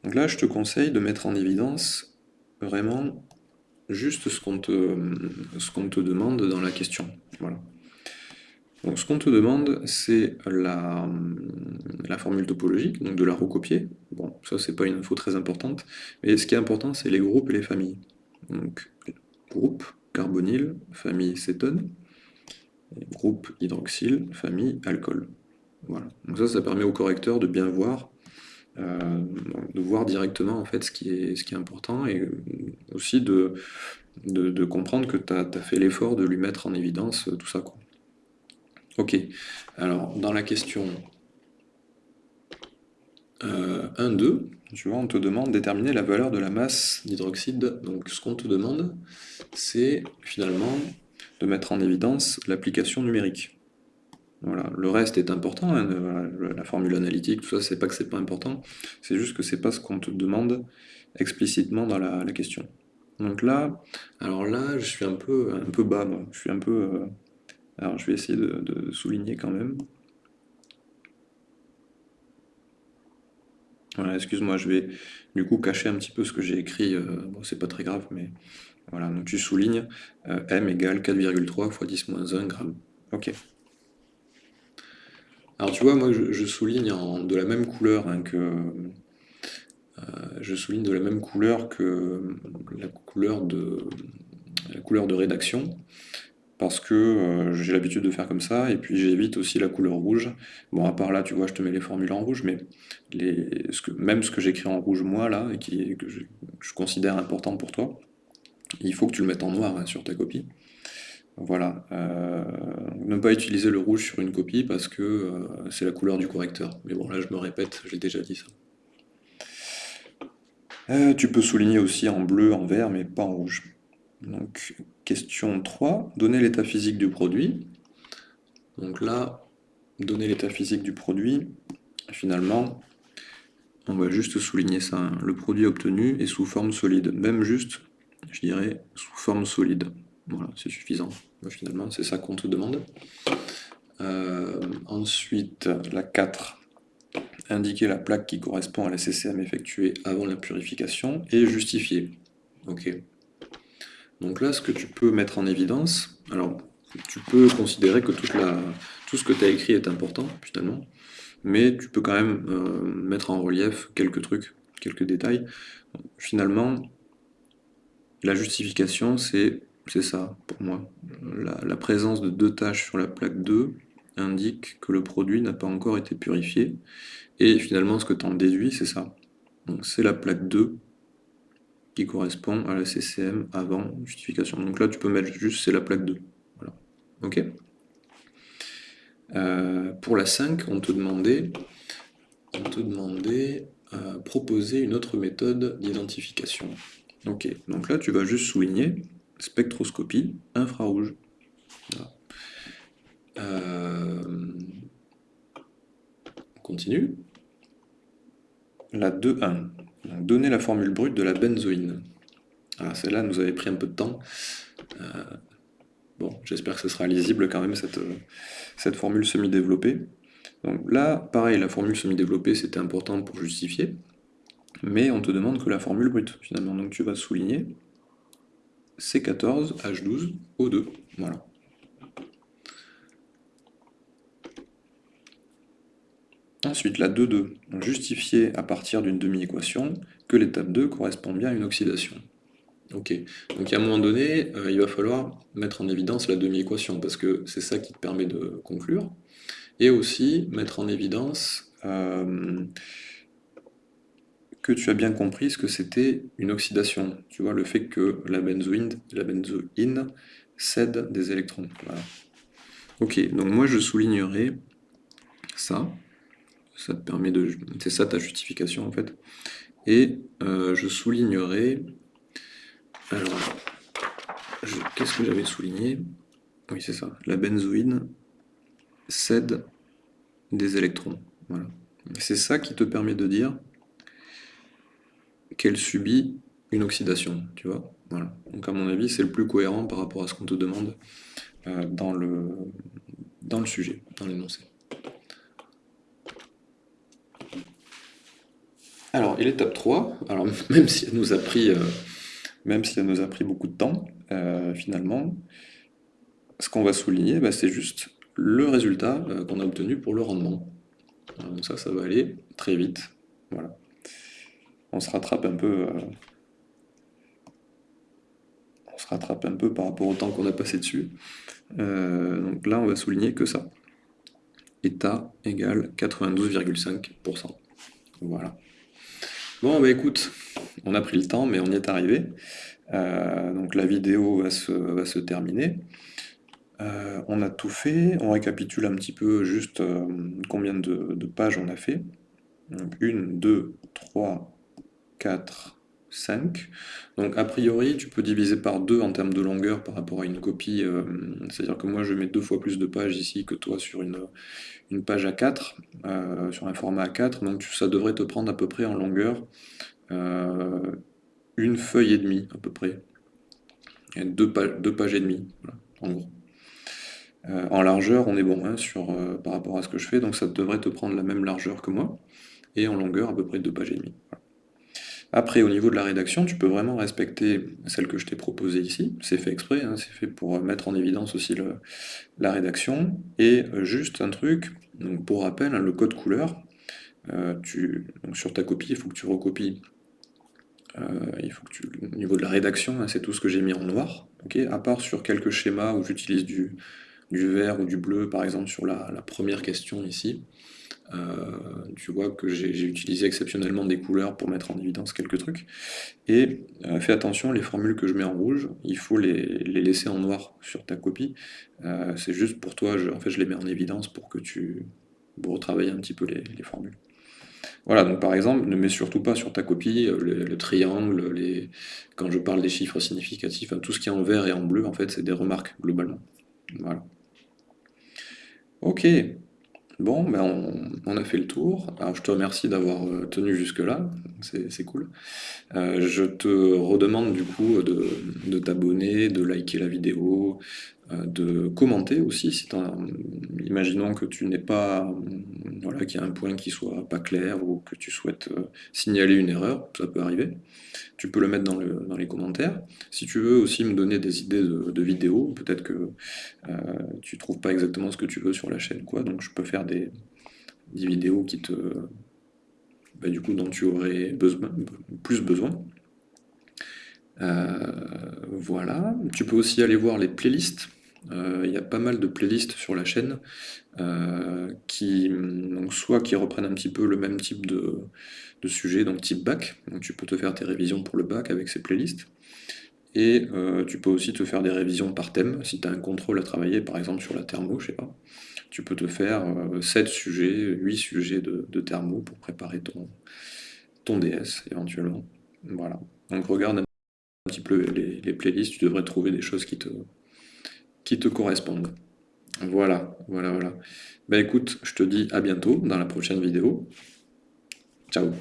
Donc là, je te conseille de mettre en évidence vraiment juste ce qu'on te, ce qu'on te demande dans la question. Voilà. Donc ce qu'on te demande, c'est la, la, formule topologique, donc de la recopier. Bon, ça c'est pas une info très importante, mais ce qui est important, c'est les groupes et les familles. Donc, groupe carbonyle, famille cétone, groupe hydroxyle, famille alcool. Voilà. Donc ça, ça permet au correcteur de bien voir, euh, de voir directement en fait ce qui est, important et aussi de, comprendre que tu as, fait l'effort de lui mettre en évidence tout ça. Ok, alors dans la question 1, euh, 2, tu vois, on te demande de déterminer la valeur de la masse d'hydroxyde. Donc ce qu'on te demande, c'est finalement de mettre en évidence l'application numérique. Voilà. Le reste est important, hein, la formule analytique, tout ça, c'est pas que c'est pas important, c'est juste que c'est pas ce qu'on te demande explicitement dans la, question. Donc là, alors là, je suis un peu, un peu bas, moi. je suis un peu... Euh, alors je vais essayer de, souligner quand même. Voilà, excuse-moi, je vais du coup cacher un petit peu ce que j'ai écrit, euh, bon c'est pas très grave, mais voilà, donc tu soulignes euh, m égale 4,3 fois 10 moins 1 gramme. Ok. Alors tu vois, moi je, souligne de la même couleur hein, que... Euh, je souligne de la même couleur que la couleur de, la couleur de rédaction parce que euh, j'ai l'habitude de faire comme ça, et puis j'évite aussi la couleur rouge. Bon, à part là, tu vois, je te mets les formules en rouge, mais même ce que j'écris en rouge moi, là, et que je, considère important pour toi, il faut que tu le mettes en noir hein, sur ta copie. Voilà. Euh, ne pas utiliser le rouge sur une copie parce que euh, c'est la couleur du correcteur. Mais bon, là, je me répète, j'ai déjà dit ça. tu peux souligner aussi en bleu, en vert, mais pas en rouge. Donc, question 3, donner l'état physique du produit. Donc là, donner l'état physique du produit, finalement, on va juste souligner ça. Hein. Le produit obtenu est sous forme solide. Même juste, je dirais, sous forme solide. Voilà, c'est suffisant. finalement, c'est ça qu'on te demande. Euh, ensuite, la 4, indiquer la plaque qui correspond à la CCM effectuée avant la purification et justifier. Ok. Donc là, ce que tu peux mettre en évidence, alors tu peux considérer que tout ce que tu as écrit est important, finalement, mais tu peux quand même euh, mettre en relief quelques trucs, quelques détails. Finalement, la justification, c'est ça, pour moi. La, la, présence de deux tâches sur la plaque 2 indique que le produit n'a pas encore été purifié, et finalement, ce que tu en déduis, c'est ça. Donc c'est la plaque 2 qui correspond à la CCM avant justification. Donc là, tu peux mettre juste, c'est la plaque 2. Voilà. Euh, Pour la 5, on te demandait, on te demandait euh, proposer une autre méthode d'identification. Ok, donc là, tu vas juste souligner spectroscopie infrarouge. Euh, on continue. La 2.1 donner la formule brute de la benzoïne. Alors celle-là nous avait pris un peu de temps. Euh, bon, j'espère que ce sera lisible quand même, cette, cette formule semi-développée. Donc là, pareil, la formule semi-développée, c'était important pour justifier, mais on te demande que la formule brute, finalement. Donc tu vas souligner C14, H12, O2. Voilà. Ensuite, la 2,2, justifier à partir d'une demi-équation que l'étape 2 correspond bien à une oxydation. Ok, donc à un moment donné, euh, il va falloir mettre en évidence la demi-équation, parce que c'est ça qui te permet de conclure, et aussi mettre en évidence euh, que tu as bien compris ce que c'était une oxydation. Tu vois, le fait que la benzoïne, la benzoïne cède des électrons. Ok, donc moi je soulignerai ça, ça te. C'est ça ta justification en fait. Et euh, je soulignerai... Alors, qu'est-ce que j'avais souligné? Oui, c'est ça. La benzoïne cède des électrons. Voilà. C'est ça qui te permet de dire qu'elle subit une oxydation, tu vois? Voilà. Donc à mon avis, c'est le plus cohérent par rapport à ce qu'on te demande euh, dans le sujet, dans l'énoncé. Alors, et l'étape 3, alors <laughs> même si elle nous a pris, euh, même si elle nous a pris beaucoup de temps, euh, finalement, ce qu'on va souligner, bah, c'est juste le résultat qu'on a obtenu pour le rendement. Donc ça, ça va aller très vite. Voilà. On se rattrape un peu on se rattrape un peu par rapport au temps qu'on a passé dessus. donc là, on va souligner que ça. État égale 92,5%. Voilà. Bon, bah écoute, on a pris le temps, mais on y est arrivé. Euh, donc la vidéo va se, terminer. Euh, on a tout fait, on récapitule un petit peu juste euh, combien de, pages on a fait. Une, deux, trois, quatre, 5. Donc a priori, tu peux diviser par 2 en termes de longueur par rapport à une copie. Euh, c'est-à-dire que moi, je mets deux fois plus de pages ici que toi sur une, une page A4, euh, sur un format A4. Donc ça devrait te prendre à peu près en longueur euh, une feuille et demie à peu près. Deux, pages, deux pages et demie, en gros. en largeur, on est bon hein, sur, par rapport à ce que je fais, donc ça devrait te prendre la même largeur que moi, et en longueur à peu près deux pages et demie. Après, au niveau de la rédaction, tu peux vraiment respecter celle que je t'ai proposée ici. C'est fait exprès, hein, c'est fait pour mettre en évidence aussi la rédaction. Et euh, juste un truc, pour rappel, hein, le code couleur, euh, sur ta copie, il faut que tu recopies. Euh, au niveau de la rédaction, hein, c'est tout ce que j'ai mis en noir. à part sur quelques schémas où j'utilise du, vert ou du bleu, par exemple sur la première question ici. Euh, tu vois que j'ai utilisé exceptionnellement des couleurs pour mettre en évidence quelques trucs. Et euh, fais attention, les formules que je mets en rouge, il faut les, laisser en noir sur ta copie. Euh, c'est juste pour toi, je, en fait je les mets en évidence pour que tu pour retravailler un petit peu les, formules. Voilà, donc par exemple, ne mets surtout pas sur ta copie le, triangle, les... quand je parle des chiffres significatifs, tout ce qui est en vert et en bleu, en fait, c'est des remarques, globalement. Voilà. Ok, Bon, ben on, a fait le tour. Alors je te remercie d'avoir euh, tenu jusque-là, c'est cool. Euh, je te redemande du coup de, t'abonner, de liker la vidéo, de commenter aussi, si imaginons que tu n'es pas, voilà, qu'il y a un point qui soit pas clair ou que tu souhaites signaler une erreur, ça peut arriver. Tu peux le mettre dans, les commentaires. Si tu veux aussi me donner des idées de, vidéos, peut-être que tu trouves pas exactement ce que tu veux sur la chaîne, quoi, donc je peux faire des, vidéos qui te, bah, du coup, dont tu aurais besoin, plus besoin. Euh, voilà, tu peux aussi aller voir les playlists. Euh, il y a pas mal de playlists sur la chaîne euh, qui, donc soit qui reprennent un petit peu le même type de, de sujet, donc type bac, donc tu peux te faire tes révisions pour le bac avec ces playlists, et tu peux aussi te faire des révisions par thème, si tu as un contrôle à travailler, par exemple sur la thermo, je sais pas, tu peux te faire 7 sujets, 8 sujets de, de thermo pour préparer ton, ton DS éventuellement. Voilà. Donc regarde petit peu les, playlists, tu devrais trouver des choses qui te, qui te correspondent. Voilà, voilà, voilà. Ben écoute, je te dis à bientôt dans la prochaine vidéo. Ciao